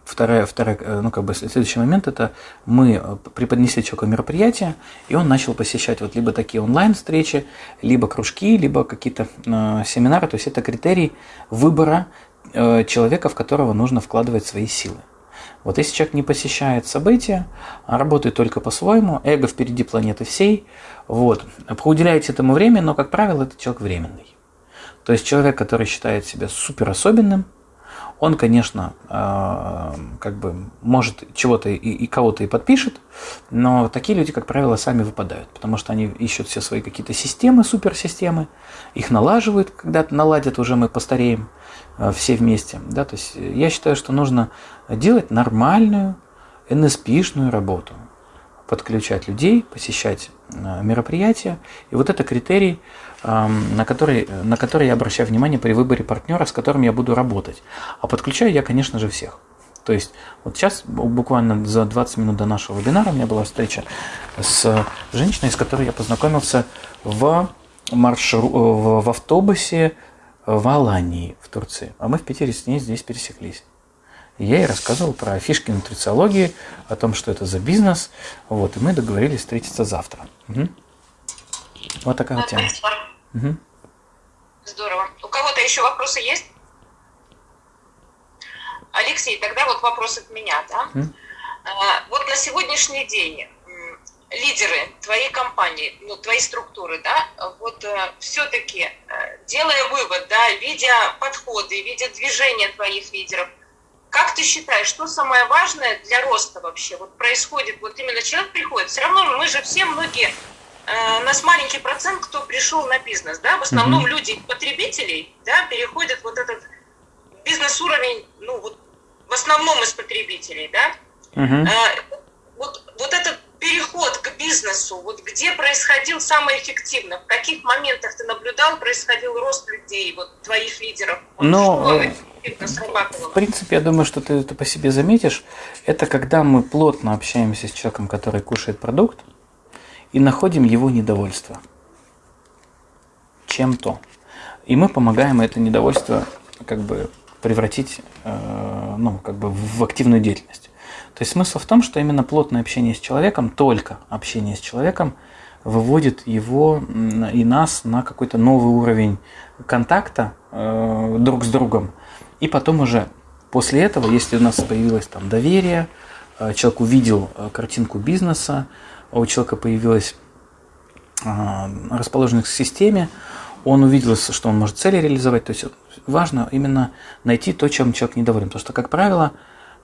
Вторая, вторая, э, ну, как бы следующий момент это мы преподнесли человеку мероприятие, и он начал посещать вот либо такие онлайн-встречи, либо кружки, либо какие-то э, семинары. То есть это критерий выбора э, человека, в которого нужно вкладывать свои силы. Вот если человек не посещает события, а работает только по-своему, эго впереди планеты всей, вот, уделяете этому время, но, как правило, этот человек временный. То есть человек, который считает себя супер особенным, он, конечно, э, как бы может чего-то и, и кого-то и подпишет, но такие люди, как правило, сами выпадают, потому что они ищут все свои какие-то системы, суперсистемы, их налаживают, когда-то наладят, уже мы постареем, все вместе. Да? То есть я считаю, что нужно делать нормальную NSP-шную работу. Подключать людей, посещать э, мероприятия. И вот это критерий, эм, на который, на который я обращаю внимание при выборе партнера, с которым я буду работать. А подключаю я, конечно же, всех. То есть вот сейчас, буквально за 20 минут до нашего вебинара, у меня была встреча с женщиной, с которой я познакомился в, маршру... в автобусе в Алании, в Турции. А мы в Питере с ней здесь пересеклись. Я ей рассказывал про фишки нутрициологии, о том, что это за бизнес. Вот, и мы договорились встретиться завтра. Угу. Вот такая вот тема. Угу. Здорово. У кого-то еще вопросы есть? Алексей, тогда вот вопрос от меня, да? Угу. Вот на сегодняшний день лидеры твоей компании, ну, твоей структуры, да, вот э, все-таки э, делая вывод, да, видя подходы, видя движения твоих лидеров, как ты считаешь, что самое важное для роста вообще вот происходит? Вот именно человек приходит, все равно мы же все многие, э, у нас маленький процент, кто пришел на бизнес, да, в основном mm-hmm. люди потребителей, да, переходят вот этот бизнес-уровень, ну, вот в основном из потребителей, да, mm-hmm. э, вот, вот этот переход к бизнесу, вот где происходил самое эффективно, в каких моментах ты наблюдал, происходил рост людей, вот твоих лидеров? Ну, в принципе, я думаю, что ты это по себе заметишь, это когда мы плотно общаемся с человеком, который кушает продукт, и находим его недовольство чем-то. И мы помогаем это недовольство как бы превратить э, ну, как бы в активную деятельность. То есть смысл в том, что именно плотное общение с человеком, только общение с человеком, выводит его и нас на какой-то новый уровень контакта э, друг с другом. И потом уже после этого, если у нас появилось там доверие, э, человек увидел э, картинку бизнеса, у человека появилась э, расположенность к системе, он увидел, что он может цели реализовать. То есть важно именно найти то, чем человек недоволен. Потому что, как правило,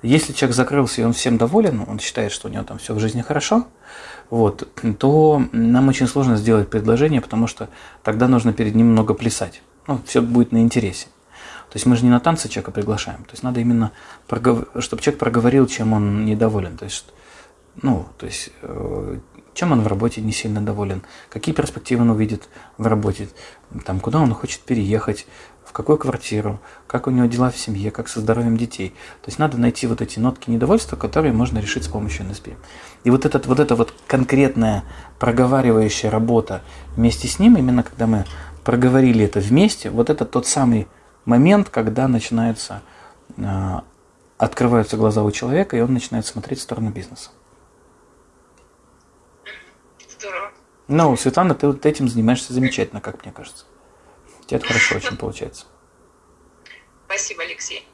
если человек закрылся и он всем доволен, он считает, что у него там все в жизни хорошо, вот, то нам очень сложно сделать предложение, потому что тогда нужно перед ним много плясать. Ну, все будет на интересе. То есть мы же не на танцы человека приглашаем. То есть надо именно, проговор... чтобы человек проговорил, чем он недоволен. То есть, ну, то есть, э, чем он в работе не сильно доволен, какие перспективы он увидит в работе, там, куда он хочет переехать, в какую квартиру, как у него дела в семье, как со здоровьем детей. То есть надо найти вот эти нотки недовольства, которые можно решить с помощью НСП. И вот, этот, вот эта вот конкретная проговаривающая работа вместе с ним, именно когда мы проговорили это вместе, вот это тот самый момент, когда начинается, э, открываются глаза у человека, и он начинает смотреть в сторону бизнеса. Здорово. Ну, Светлана, ты вот этим занимаешься замечательно, как мне кажется это хорошо очень получается. Спасибо, Алексей.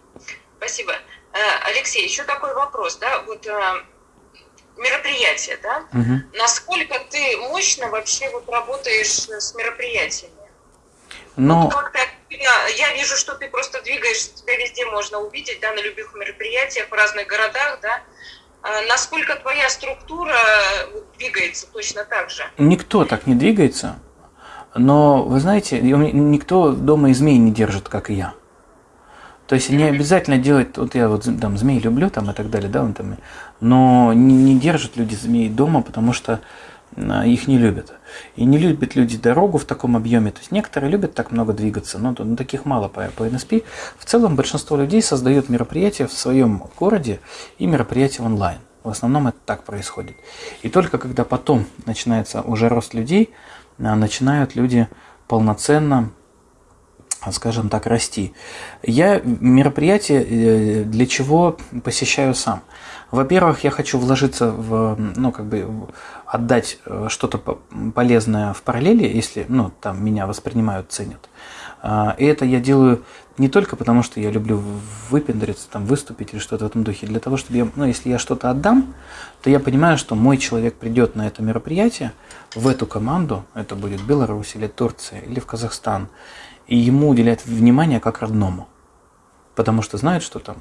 Спасибо. Э, Алексей, еще такой вопрос, да, вот э, мероприятие, да, угу. насколько ты мощно вообще вот работаешь с мероприятиями? Но... Вот как ты тебя, я вижу, что ты просто двигаешься, тебя везде можно увидеть, да, на любых мероприятиях в разных городах, да. А насколько твоя структура двигается точно так же? Никто так не двигается, но, вы знаете, никто дома и змей не держит, как и я. То есть не обязательно делать, вот я вот там змей люблю там и так далее, да, он там, но не, не держат люди змей дома, потому что а, их не любят. И не любят люди дорогу в таком объеме. То есть некоторые любят так много двигаться, но, но таких мало по, по NSP. В целом большинство людей создают мероприятия в своем городе и мероприятия онлайн. В основном это так происходит. И только когда потом начинается уже рост людей, начинают люди полноценно скажем так, расти. Я мероприятие э, для чего посещаю сам? Во-первых, я хочу вложиться в, ну, как бы, отдать э, что-то полезное в параллели, если, ну, там меня воспринимают, ценят. А, и это я делаю не только потому, что я люблю выпендриться, там, выступить или что-то в этом духе, для того, чтобы я, ну, если я что-то отдам, то я понимаю, что мой человек придет на это мероприятие, в эту команду, это будет Беларусь или Турция или в Казахстан, и ему уделяют внимание как родному. Потому что знают, что там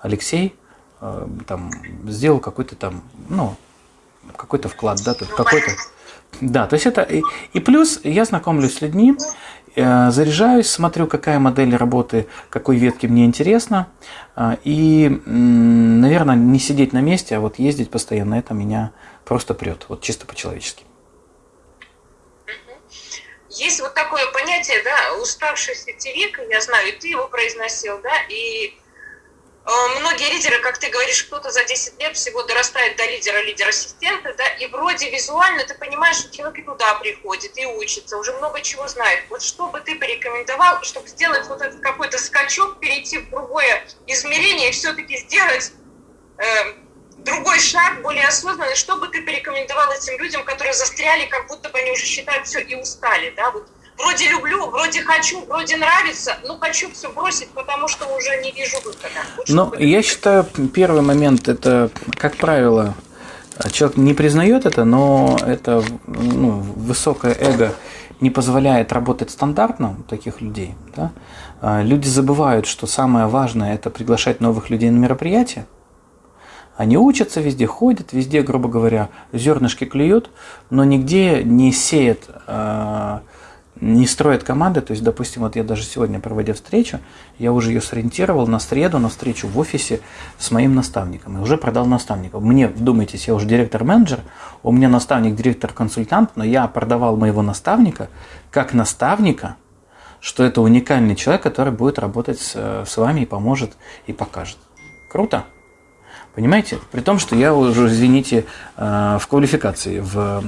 Алексей э, там сделал какой-то там, ну, какой-то вклад, да, тут какой-то. Да, то есть это и, и плюс я знакомлюсь с людьми, заряжаюсь, смотрю, какая модель работы, какой ветки мне интересно, э, и, э, наверное, не сидеть на месте, а вот ездить постоянно, это меня просто прет, вот чисто по-человечески. Есть вот такое понятие, да, уставший сетевик, я знаю, и ты его произносил, да, и э, многие лидеры, как ты говоришь, кто-то за 10 лет всего дорастает до лидера, лидер-ассистента, да, и вроде визуально ты понимаешь, что человек и туда приходит, и учится, уже много чего знает. Вот что бы ты порекомендовал, чтобы сделать вот этот какой-то скачок, перейти в другое измерение и все-таки сделать э, другой шаг, более осознанный, что бы ты порекомендовал этим людям, которые застряли, как будто бы они уже считают все и устали, да, вот вроде люблю, вроде хочу, вроде нравится, но хочу все бросить, потому что уже не вижу выхода. Ну, я считаю, первый момент, это, как правило, человек не признает это, но это ну, высокое эго не позволяет работать стандартно у таких людей. Да? А, люди забывают, что самое важное – это приглашать новых людей на мероприятия, они учатся везде, ходят, везде, грубо говоря, зернышки клюют, но нигде не сеют, э, не строят команды. То есть, допустим, вот я даже сегодня, проводя встречу, я уже ее сориентировал на среду, на встречу в офисе с моим наставником. И уже продал наставника. Мне, вдумайтесь, я уже директор-менеджер, у меня наставник, директор-консультант, но я продавал моего наставника как наставника, что это уникальный человек, который будет работать с, с вами и поможет, и покажет. Круто? Понимаете? При том, что я уже, извините, э, в квалификации, в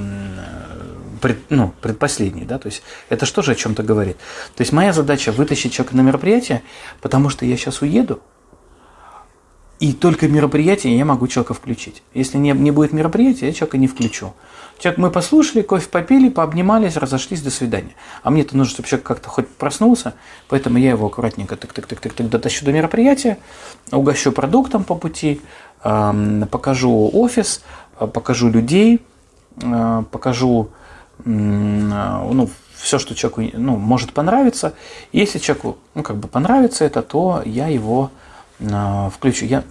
пред, ну, предпоследней, да, то есть это что же о чем-то говорит. То есть моя задача вытащить человека на мероприятие, потому что я сейчас уеду, и только мероприятие я могу человека включить. Если не, не будет мероприятия, я человека не включу. Человек, мы послушали, кофе попили, пообнимались, разошлись, до свидания. А мне-то нужно, чтобы человек как-то хоть проснулся, поэтому я его аккуратненько тык-тык-тык-тык дотащу до мероприятия, угощу продуктом по пути, покажу офис, э, покажу людей, э, покажу ну, все, что человеку ну, может понравиться. Если человеку ну, как бы понравится это, то я его включу. Я,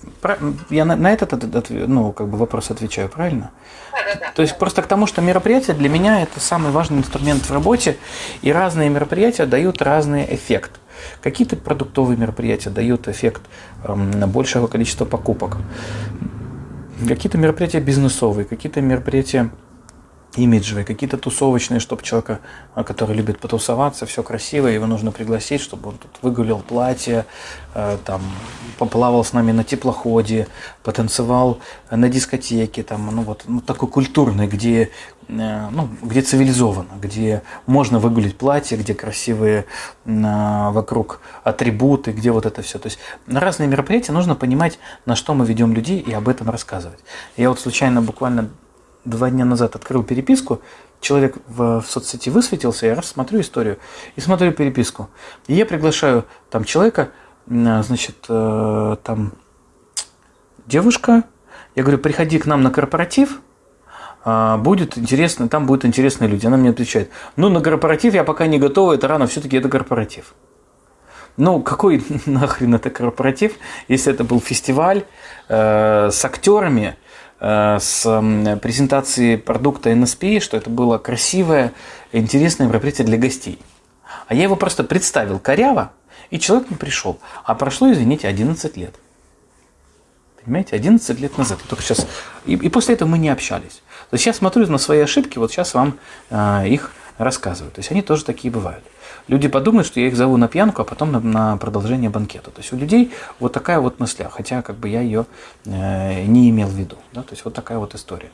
я на, на этот ну, как бы вопрос отвечаю, правильно? Да, да, да. То есть просто к тому, что мероприятие для меня это самый важный инструмент в работе, и разные мероприятия дают разный эффект. Какие-то продуктовые мероприятия дают эффект э, большего количества покупок. Какие-то мероприятия бизнесовые, какие-то мероприятия имиджевые, какие-то тусовочные, чтобы человека, а, который любит потусоваться, все красиво, его нужно пригласить, чтобы он тут выгулял платье, э, там, поплавал с нами на теплоходе, потанцевал на дискотеке, там, ну вот ну, такой культурный, где, э, ну, где цивилизованно, где можно выгулить платье, где красивые э, вокруг атрибуты, где вот это все. То есть на разные мероприятия нужно понимать, на что мы ведем людей и об этом рассказывать. Я вот случайно буквально два дня назад открыл переписку, человек в, в соцсети высветился, я раз историю и смотрю переписку. И я приглашаю там человека, значит, э, там девушка, я говорю, приходи к нам на корпоратив, а, будет интересно, там будут интересные люди. Она мне отвечает, ну, на корпоратив я пока не готова, это рано, все-таки это корпоратив. Ну, какой <laughs> нахрен это корпоратив, если это был фестиваль э, с актерами, с э, презентацией продукта NSP, что это было красивое, интересное мероприятие для гостей. А я его просто представил коряво, и человек не пришел. А прошло, извините, 11 лет. Понимаете, 11 лет назад. Только сейчас. И, и после этого мы не общались. То есть я смотрю на свои ошибки, вот сейчас вам э, их рассказываю. То есть они тоже такие бывают. Люди подумают, что я их зову на пьянку, а потом на, на продолжение банкета. То есть у людей вот такая вот мысля, хотя как бы я ее э, не имел в виду. Да? То есть вот такая вот история.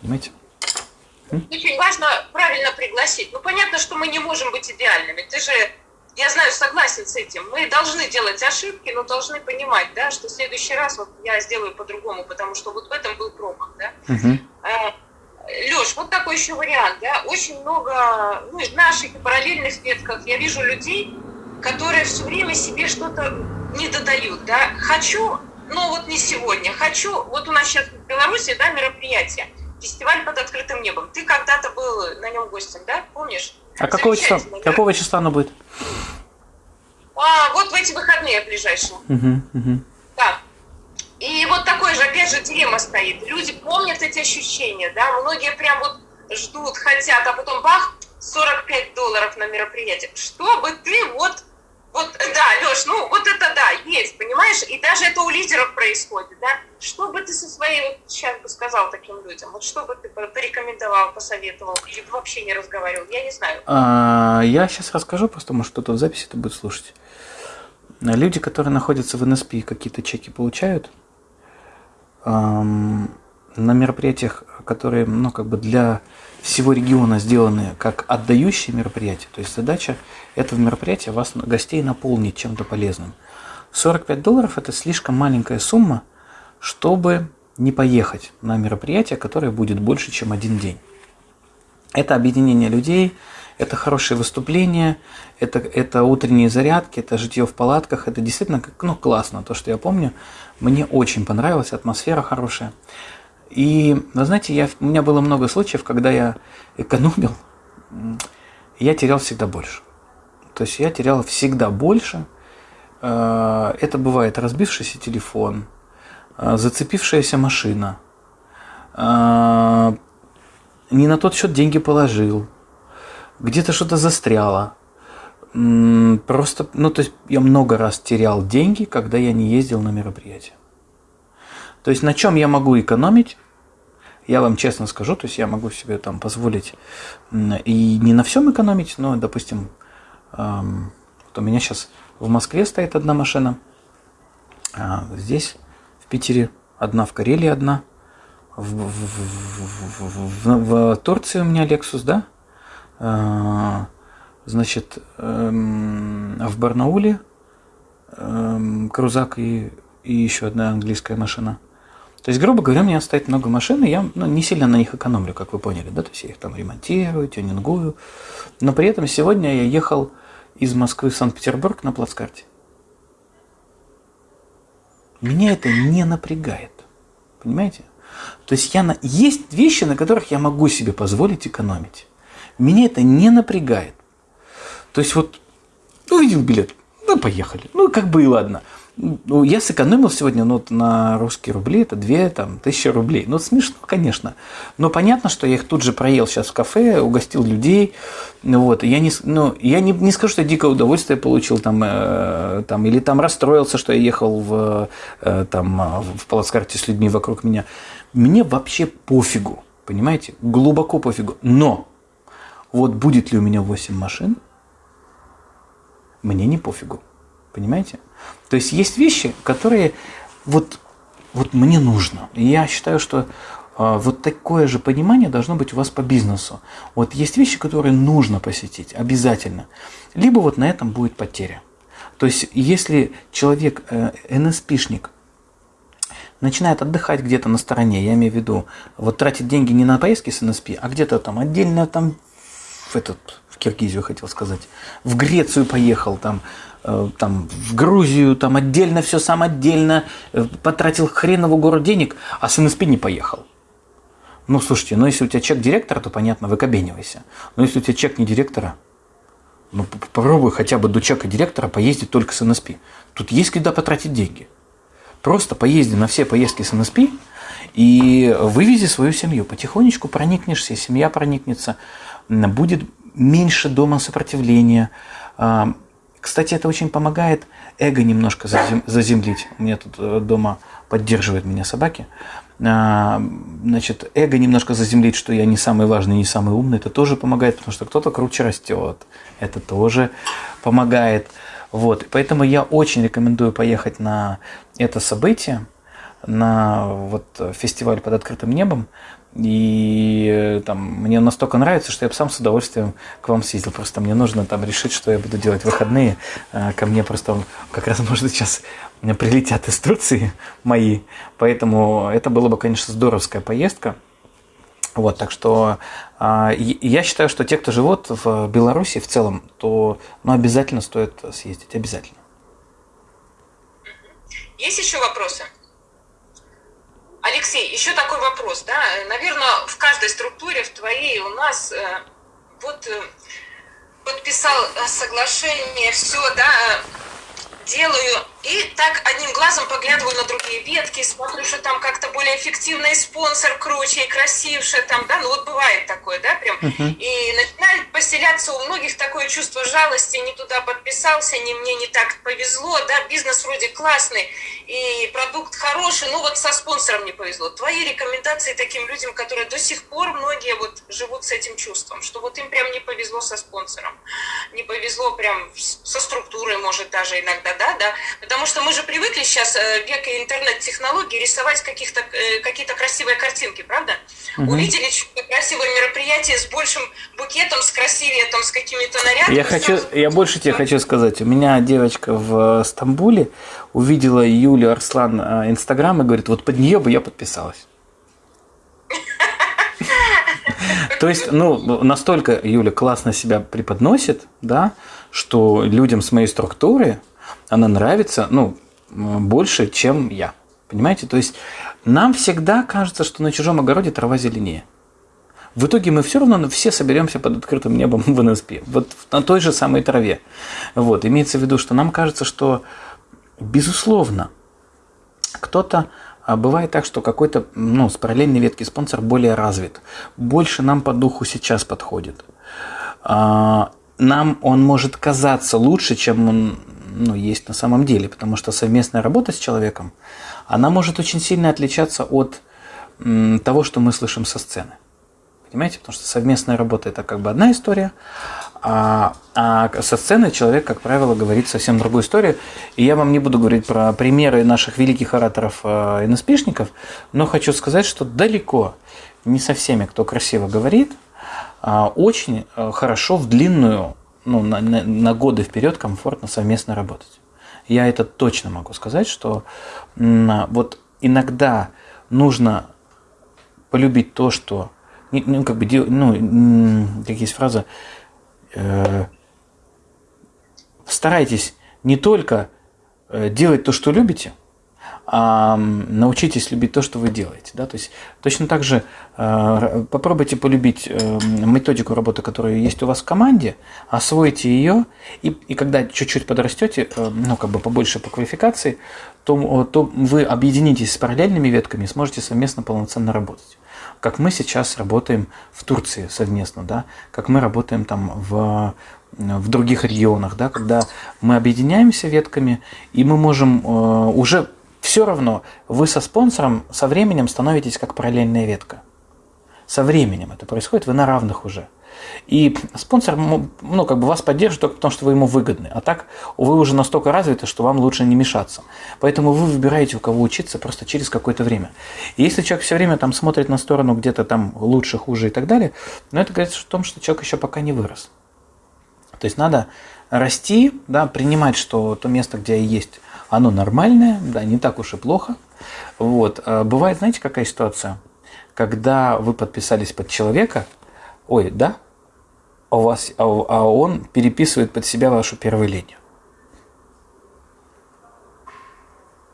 Понимаете? Очень важно правильно пригласить. Ну, понятно, что мы не можем быть идеальными. Ты же, я знаю, согласен с этим. Мы должны делать ошибки, но должны понимать, да, что в следующий раз вот я сделаю по-другому, потому что вот в этом был промах, да. Угу. Леш, вот такой еще вариант, да, очень много, ну, в наших и параллельных ветках я вижу людей, которые все время себе что-то не додают, да, хочу, но вот не сегодня, хочу, вот у нас сейчас в Беларуси, да, мероприятие, фестиваль под открытым небом, ты когда-то был на нем гостем, да, помнишь? А какого числа, да? какого числа оно будет? А, вот в эти выходные ближайшие. Угу, угу. Да. И вот такой же, опять же, дилемма стоит. Люди помнят эти ощущения, да, многие прям вот ждут, хотят, а потом бах, 45 долларов на мероприятие. Чтобы ты вот, вот, да, Леш, ну вот это да, есть, понимаешь? И даже это у лидеров происходит, да? Что бы ты со своей, вот сейчас бы сказал таким людям, вот что бы ты порекомендовал, посоветовал, или вообще не разговаривал, я не знаю. А, я сейчас расскажу, просто может кто-то в записи это будет слушать. Люди, которые находятся в НСП, какие-то чеки получают – на мероприятиях, которые ну, как бы для всего региона сделаны как отдающие мероприятия. То есть задача этого мероприятия вас, гостей, наполнить чем-то полезным. 45 долларов – это слишком маленькая сумма, чтобы не поехать на мероприятие, которое будет больше, чем один день. Это объединение людей, это хорошие выступления, это, это утренние зарядки, это житье в палатках, это действительно ну, классно, то, что я помню. Мне очень понравилась, атмосфера хорошая. И, вы знаете, я, у меня было много случаев, когда я экономил, я терял всегда больше. То есть я терял всегда больше. Э, это бывает разбившийся телефон, э, зацепившаяся машина, э, не на тот счет деньги положил, где-то что-то застряло. Просто, ну, то есть я много раз терял деньги, когда я не ездил на мероприятие. То есть на чем я могу экономить, я вам честно скажу, то есть я могу себе там позволить и не на всем экономить, но, допустим, эм, вот у меня сейчас в Москве стоит одна машина, а здесь, в Питере, одна, в Карелии одна, в, в, в, в, в Турции у меня Lexus, да, значит, эм, в Барнауле эм, крузак и, и еще одна английская машина. То есть, грубо говоря, у меня стоит много машин, и я ну, не сильно на них экономлю, как вы поняли, да, то есть я их там ремонтирую, тюнингую. Но при этом сегодня я ехал из Москвы в Санкт-Петербург на плацкарте. Меня это не напрягает. Понимаете? То есть я на... есть вещи, на которых я могу себе позволить экономить. Меня это не напрягает. То есть вот увидел билет, ну поехали. Ну как бы и ладно. Ну, я сэкономил сегодня ну, на русские рубли, это 2 там, тысячи рублей. Ну, смешно, конечно. Но понятно, что я их тут же проел сейчас в кафе, угостил людей. Вот. Я, не, ну, я не, не скажу, что я дикое удовольствие получил там, э, там, или там расстроился, что я ехал в, э, там, в плацкарте с людьми вокруг меня. Мне вообще пофигу, понимаете? Глубоко пофигу. Но вот будет ли у меня 8 машин, мне не пофигу. Понимаете? То есть есть вещи, которые вот, вот мне нужно. И я считаю, что э, вот такое же понимание должно быть у вас по бизнесу. Вот есть вещи, которые нужно посетить обязательно. Либо вот на этом будет потеря. То есть если человек, э, НСПшник, начинает отдыхать где-то на стороне, я имею в виду, вот тратить деньги не на поездки с НСП, а где-то там отдельно там в этот в Киргизию хотел сказать, в Грецию поехал там, э, там в Грузию, там отдельно все сам отдельно, э, потратил хреново город денег, а с НСП не поехал. Ну, слушайте, ну если у тебя чек директора, то понятно, выкобенивайся. Но если у тебя чек не директора, Ну, попробуй хотя бы до чека директора поездить только с НСП. Тут есть куда потратить деньги. Просто поезди на все поездки с НСП и вывези свою семью. Потихонечку проникнешься, семья проникнется, будет меньше дома сопротивления. А, кстати, это очень помогает эго немножко заземлить. У меня тут э, дома поддерживают меня собаки. А, значит, эго немножко заземлить, что я не самый важный, не самый умный, это тоже помогает, потому что кто-то круче растет. Это тоже помогает. Вот. Поэтому я очень рекомендую поехать на это событие, на вот фестиваль под открытым небом. И э, там мне настолько нравится, что я бы сам с удовольствием к вам съездил. Просто мне нужно там решить, что я буду делать в выходные. Э, ко мне просто как раз, <laughs> может, сейчас прилетят инструкции мои. Поэтому это было бы, конечно, здоровская поездка. Вот, так что э, я считаю, что те, кто живут в Беларуси в целом, то ну, обязательно стоит съездить, обязательно. Есть еще вопросы? Алексей, еще такой вопрос, да, наверное, в каждой структуре, в твоей, у нас э, вот э, подписал э, соглашение, все, да, делаю и так одним глазом поглядываю на другие ветки, смотрю, что там как-то более эффективный спонсор, круче и красивше, там, да, ну вот бывает такое, да, прям. Uh-huh. И начинает поселяться у многих такое чувство жалости, не туда подписался, не мне не так повезло, да, бизнес вроде классный, и продукт хороший, но вот со спонсором не повезло. Твои рекомендации таким людям, которые до сих пор многие вот живут с этим чувством, что вот им прям не повезло со спонсором, не повезло прям со структурой, может, даже иногда, да, да, Потому что мы же привыкли сейчас, э, век интернет-технологий, рисовать каких-то, э, какие-то красивые картинки, правда? Угу. Увидели красивое мероприятие с большим букетом, с красивее, там, с какими-то нарядами. Я, хочу, я больше тебе хочу сказать. У меня девочка в Стамбуле увидела Юлю Арслан э, Инстаграм и говорит, вот под нее бы я подписалась. <laughs> То есть, ну, настолько Юля классно себя преподносит, да, что людям с моей структуры она нравится, ну, больше, чем я. Понимаете? То есть нам всегда кажется, что на чужом огороде трава зеленее. В итоге мы все равно все соберемся под открытым небом в НСП, вот на той же самой траве. Вот, имеется в виду, что нам кажется, что, безусловно, кто-то а бывает так, что какой-то ну, с параллельной ветки спонсор более развит, больше нам по духу сейчас подходит. А, нам он может казаться лучше, чем он ну, есть на самом деле, потому что совместная работа с человеком, она может очень сильно отличаться от того, что мы слышим со сцены. Понимаете? Потому что совместная работа – это как бы одна история, а, а со сцены человек, как правило, говорит совсем другую историю. И я вам не буду говорить про примеры наших великих ораторов э, НСПшников, но хочу сказать, что далеко не со всеми, кто красиво говорит, а очень э, хорошо в длинную ну, на, на, на годы вперед комфортно совместно работать. Я это точно могу сказать, что вот иногда нужно полюбить то, что ну, как бы, ну, как есть фраза, э, старайтесь не только э, делать то, что любите, научитесь любить то, что вы делаете. Да? То есть точно так же э, попробуйте полюбить э, методику работы, которая есть у вас в команде, освойте ее, и, и когда чуть-чуть подрастете, э, ну как бы побольше по квалификации, то, то вы объединитесь с параллельными ветками и сможете совместно полноценно работать. Как мы сейчас работаем в Турции совместно, да, как мы работаем там в в других регионах, да, когда мы объединяемся ветками, и мы можем э, уже все равно вы со спонсором со временем становитесь как параллельная ветка. Со временем это происходит, вы на равных уже. И спонсор, ну, как бы вас поддержит только потому, что вы ему выгодны. А так вы уже настолько развиты, что вам лучше не мешаться. Поэтому вы выбираете, у кого учиться просто через какое-то время. И если человек все время там смотрит на сторону где-то там лучше, хуже и так далее, ну, это говорит о том, что человек еще пока не вырос. То есть надо расти, да, принимать, что то место, где есть, оно нормальное, да, не так уж и плохо. Вот. А бывает, знаете, какая ситуация? Когда вы подписались под человека, ой, да, а, у вас, а, а он переписывает под себя вашу первую линию.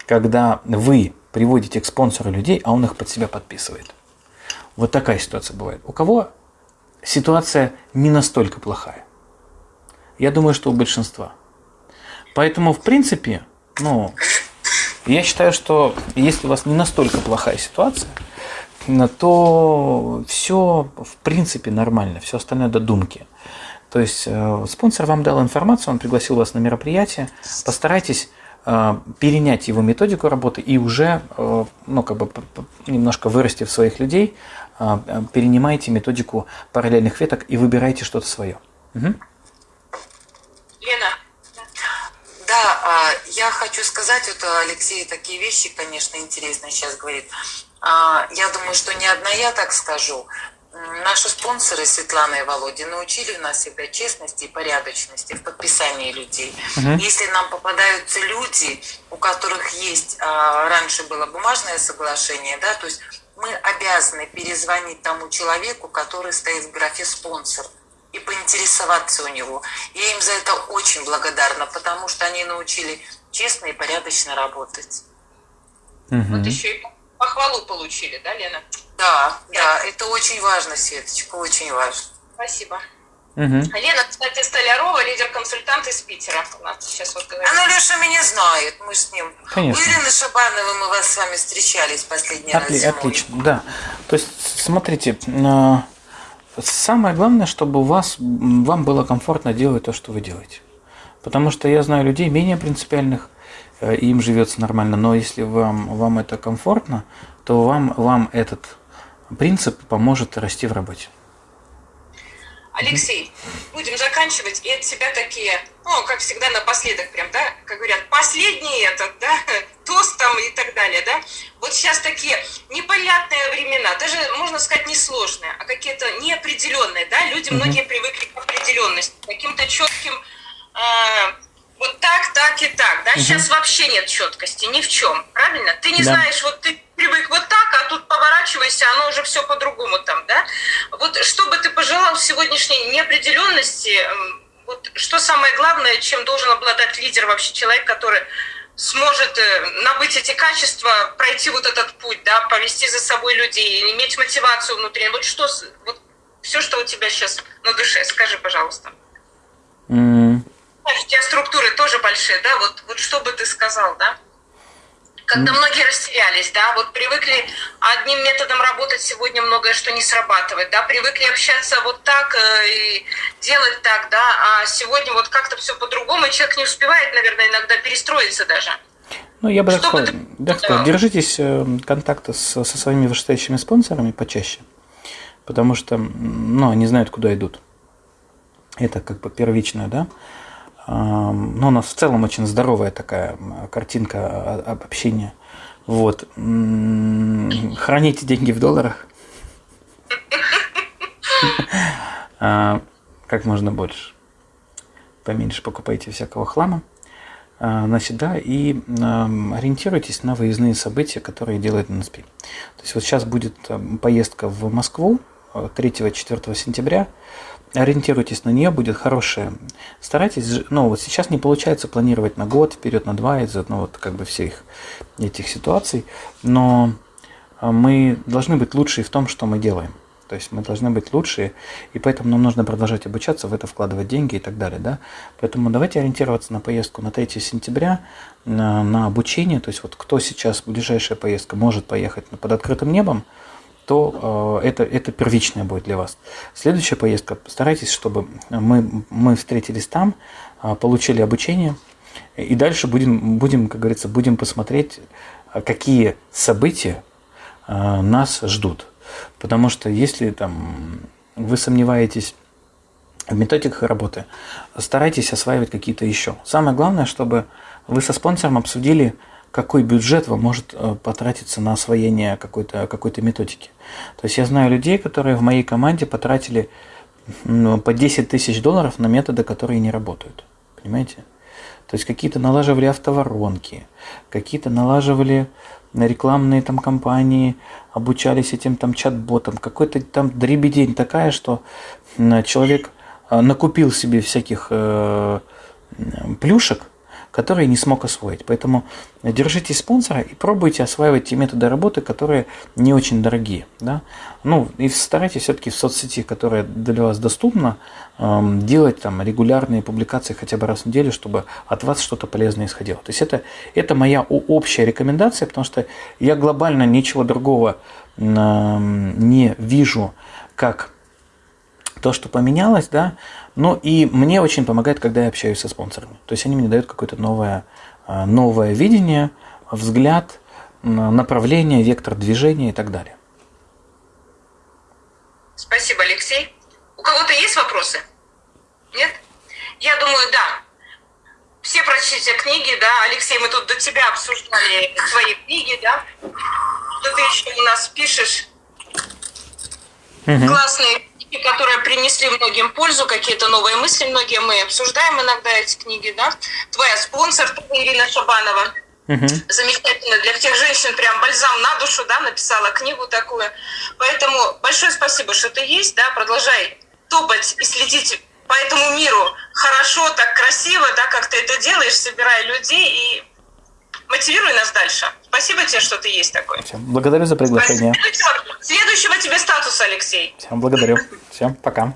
Когда вы приводите к спонсору людей, а он их под себя подписывает. Вот такая ситуация бывает. У кого ситуация не настолько плохая. Я думаю, что у большинства. Поэтому, в принципе, ну, я считаю, что если у вас не настолько плохая ситуация, то все в принципе нормально, все остальное додумки. То есть э, спонсор вам дал информацию, он пригласил вас на мероприятие, постарайтесь э, перенять его методику работы и уже, э, ну, как бы немножко вырастив своих людей, перенимайте методику параллельных веток и выбирайте что-то свое. Угу. Лена. Да, а, я хочу сказать, вот Алексей такие вещи, конечно, интересные сейчас говорит. А, я думаю, что не одна я так скажу. Наши спонсоры Светлана и Володя научили нас всегда честности и порядочности в подписании людей. Угу. Если нам попадаются люди, у которых есть а, раньше было бумажное соглашение, да, то есть мы обязаны перезвонить тому человеку, который стоит в графе спонсор и поинтересоваться у него. Я им за это очень благодарна, потому что они научили честно и порядочно работать. Угу. Вот еще и похвалу получили, да, Лена? Да, да, это очень важно, Светочка, очень важно. Спасибо. Угу. Лена, кстати, Столярова, лидер-консультант из Питера. У нас сейчас вот говорит. Она Леша меня знает, мы с ним. Конечно. У Ирины Шабановой мы вас с вами встречались последний Отли- раз. Отлично, да. То есть, смотрите, самое главное, чтобы у вас, вам было комфортно делать то, что вы делаете. Потому что я знаю людей менее принципиальных, э, им живется нормально, но если вам, вам это комфортно, то вам, вам этот принцип поможет расти в работе. Алексей, будем заканчивать. И от тебя такие, ну, как всегда, напоследок прям, да, как говорят, последний этот, да, <laughs> тост там и так далее, да. Вот сейчас такие непонятные времена, даже, можно сказать, несложные, а какие-то неопределенные, да. Люди, многие привыкли к определенности, каким-то четким э, вот так, так и так, да. Сейчас вообще нет четкости ни в чем, правильно? Ты не да. знаешь, вот ты привык вот так, а тут поворачивайся, оно уже все по-другому там, да? Вот что бы ты пожелал в сегодняшней неопределенности, вот что самое главное, чем должен обладать лидер вообще, человек, который сможет э, набыть эти качества, пройти вот этот путь, да, повести за собой людей, иметь мотивацию внутреннюю. Вот что, вот все, что у тебя сейчас на душе, скажи, пожалуйста. Mm. У тебя структуры тоже большие, да, вот, вот что бы ты сказал, да? Когда многие растерялись, да, вот привыкли одним методом работать, сегодня многое что не срабатывает, да, привыкли общаться вот так э, и делать так, да, а сегодня вот как-то все по-другому, и человек не успевает, наверное, иногда перестроиться даже. Ну, я бы так сказал, так сказал, держитесь э, контакта со, со своими вышестоящими спонсорами почаще, потому что, ну, они знают, куда идут. Это как бы первичное, да. Но ну, у нас в целом очень здоровая такая картинка общения. Вот. Храните деньги в долларах. <laughs> А, как можно больше. Поменьше покупайте всякого хлама. А, значит, да, и ориентируйтесь на выездные события, которые делает НСП. То есть вот сейчас будет поездка в Москву 3-4 сентября ориентируйтесь на нее, будет хорошая. Старайтесь, ну вот сейчас не получается планировать на год, вперед на два из-за ну, вот как бы всех этих ситуаций, но а, мы должны быть лучшие в том, что мы делаем. То есть мы должны быть лучшие, и поэтому нам нужно продолжать обучаться, в это вкладывать деньги и так далее. Да? Поэтому давайте ориентироваться на поездку на 3 сентября, на, на обучение. То есть вот кто сейчас, ближайшая поездка, может поехать под открытым небом, то э, это, это первичная будет для вас. Следующая поездка, постарайтесь, чтобы мы, мы встретились там, э, получили обучение, и дальше будем, будем, как говорится, будем посмотреть, э, какие события нас ждут. Потому что если там вы сомневаетесь в методиках работы, старайтесь осваивать какие-то еще. Самое главное, чтобы вы со спонсором обсудили, какой бюджет вам может э, потратиться на освоение какой-то какой методики. То есть я знаю людей, которые в моей команде потратили ну, по 10 тысяч долларов на методы, которые не работают. Понимаете? То есть какие-то налаживали автоворонки, какие-то налаживали рекламные там компании, обучались этим там чат-ботам, какой-то там дребедень такая, что человек э, накупил себе всяких э, плюшек, которые не смог освоить. Поэтому держитесь спонсора и пробуйте осваивать те методы работы, которые не очень дорогие. Да? Ну, и старайтесь все-таки в соцсети, которая для вас доступна, эм, делать там регулярные публикации хотя бы раз в неделю, чтобы от вас что-то полезное исходило. То есть это, это моя общая рекомендация, потому что я глобально ничего другого эм, не вижу, как то, что поменялось, да, ну и мне очень помогает, когда я общаюсь со спонсорами. То есть они мне дают какое-то новое, э, новое видение, взгляд, направление, вектор движения и так далее. Спасибо, Алексей. У кого-то есть вопросы? Нет? Я думаю, да. Все прочтите книги, да. Алексей, мы тут до тебя обсуждали твои книги, да. Что ты еще у нас пишешь? Угу. Классные книги, которые принесли многим пользу, какие-то новые мысли многие мы обсуждаем иногда эти книги, да. Твоя спонсор, Ирина Шабанова. Угу. Замечательно. Для всех женщин прям бальзам на душу, да, написала книгу такую. Поэтому большое спасибо, что ты есть, да, продолжай топать и следить по этому миру хорошо, так красиво, да, как ты это делаешь, собирая людей и мотивируй нас дальше. Спасибо тебе, что ты есть такой. Всем благодарю за приглашение. Следующего, следующего тебе статуса, Алексей. Всем благодарю. Всем пока.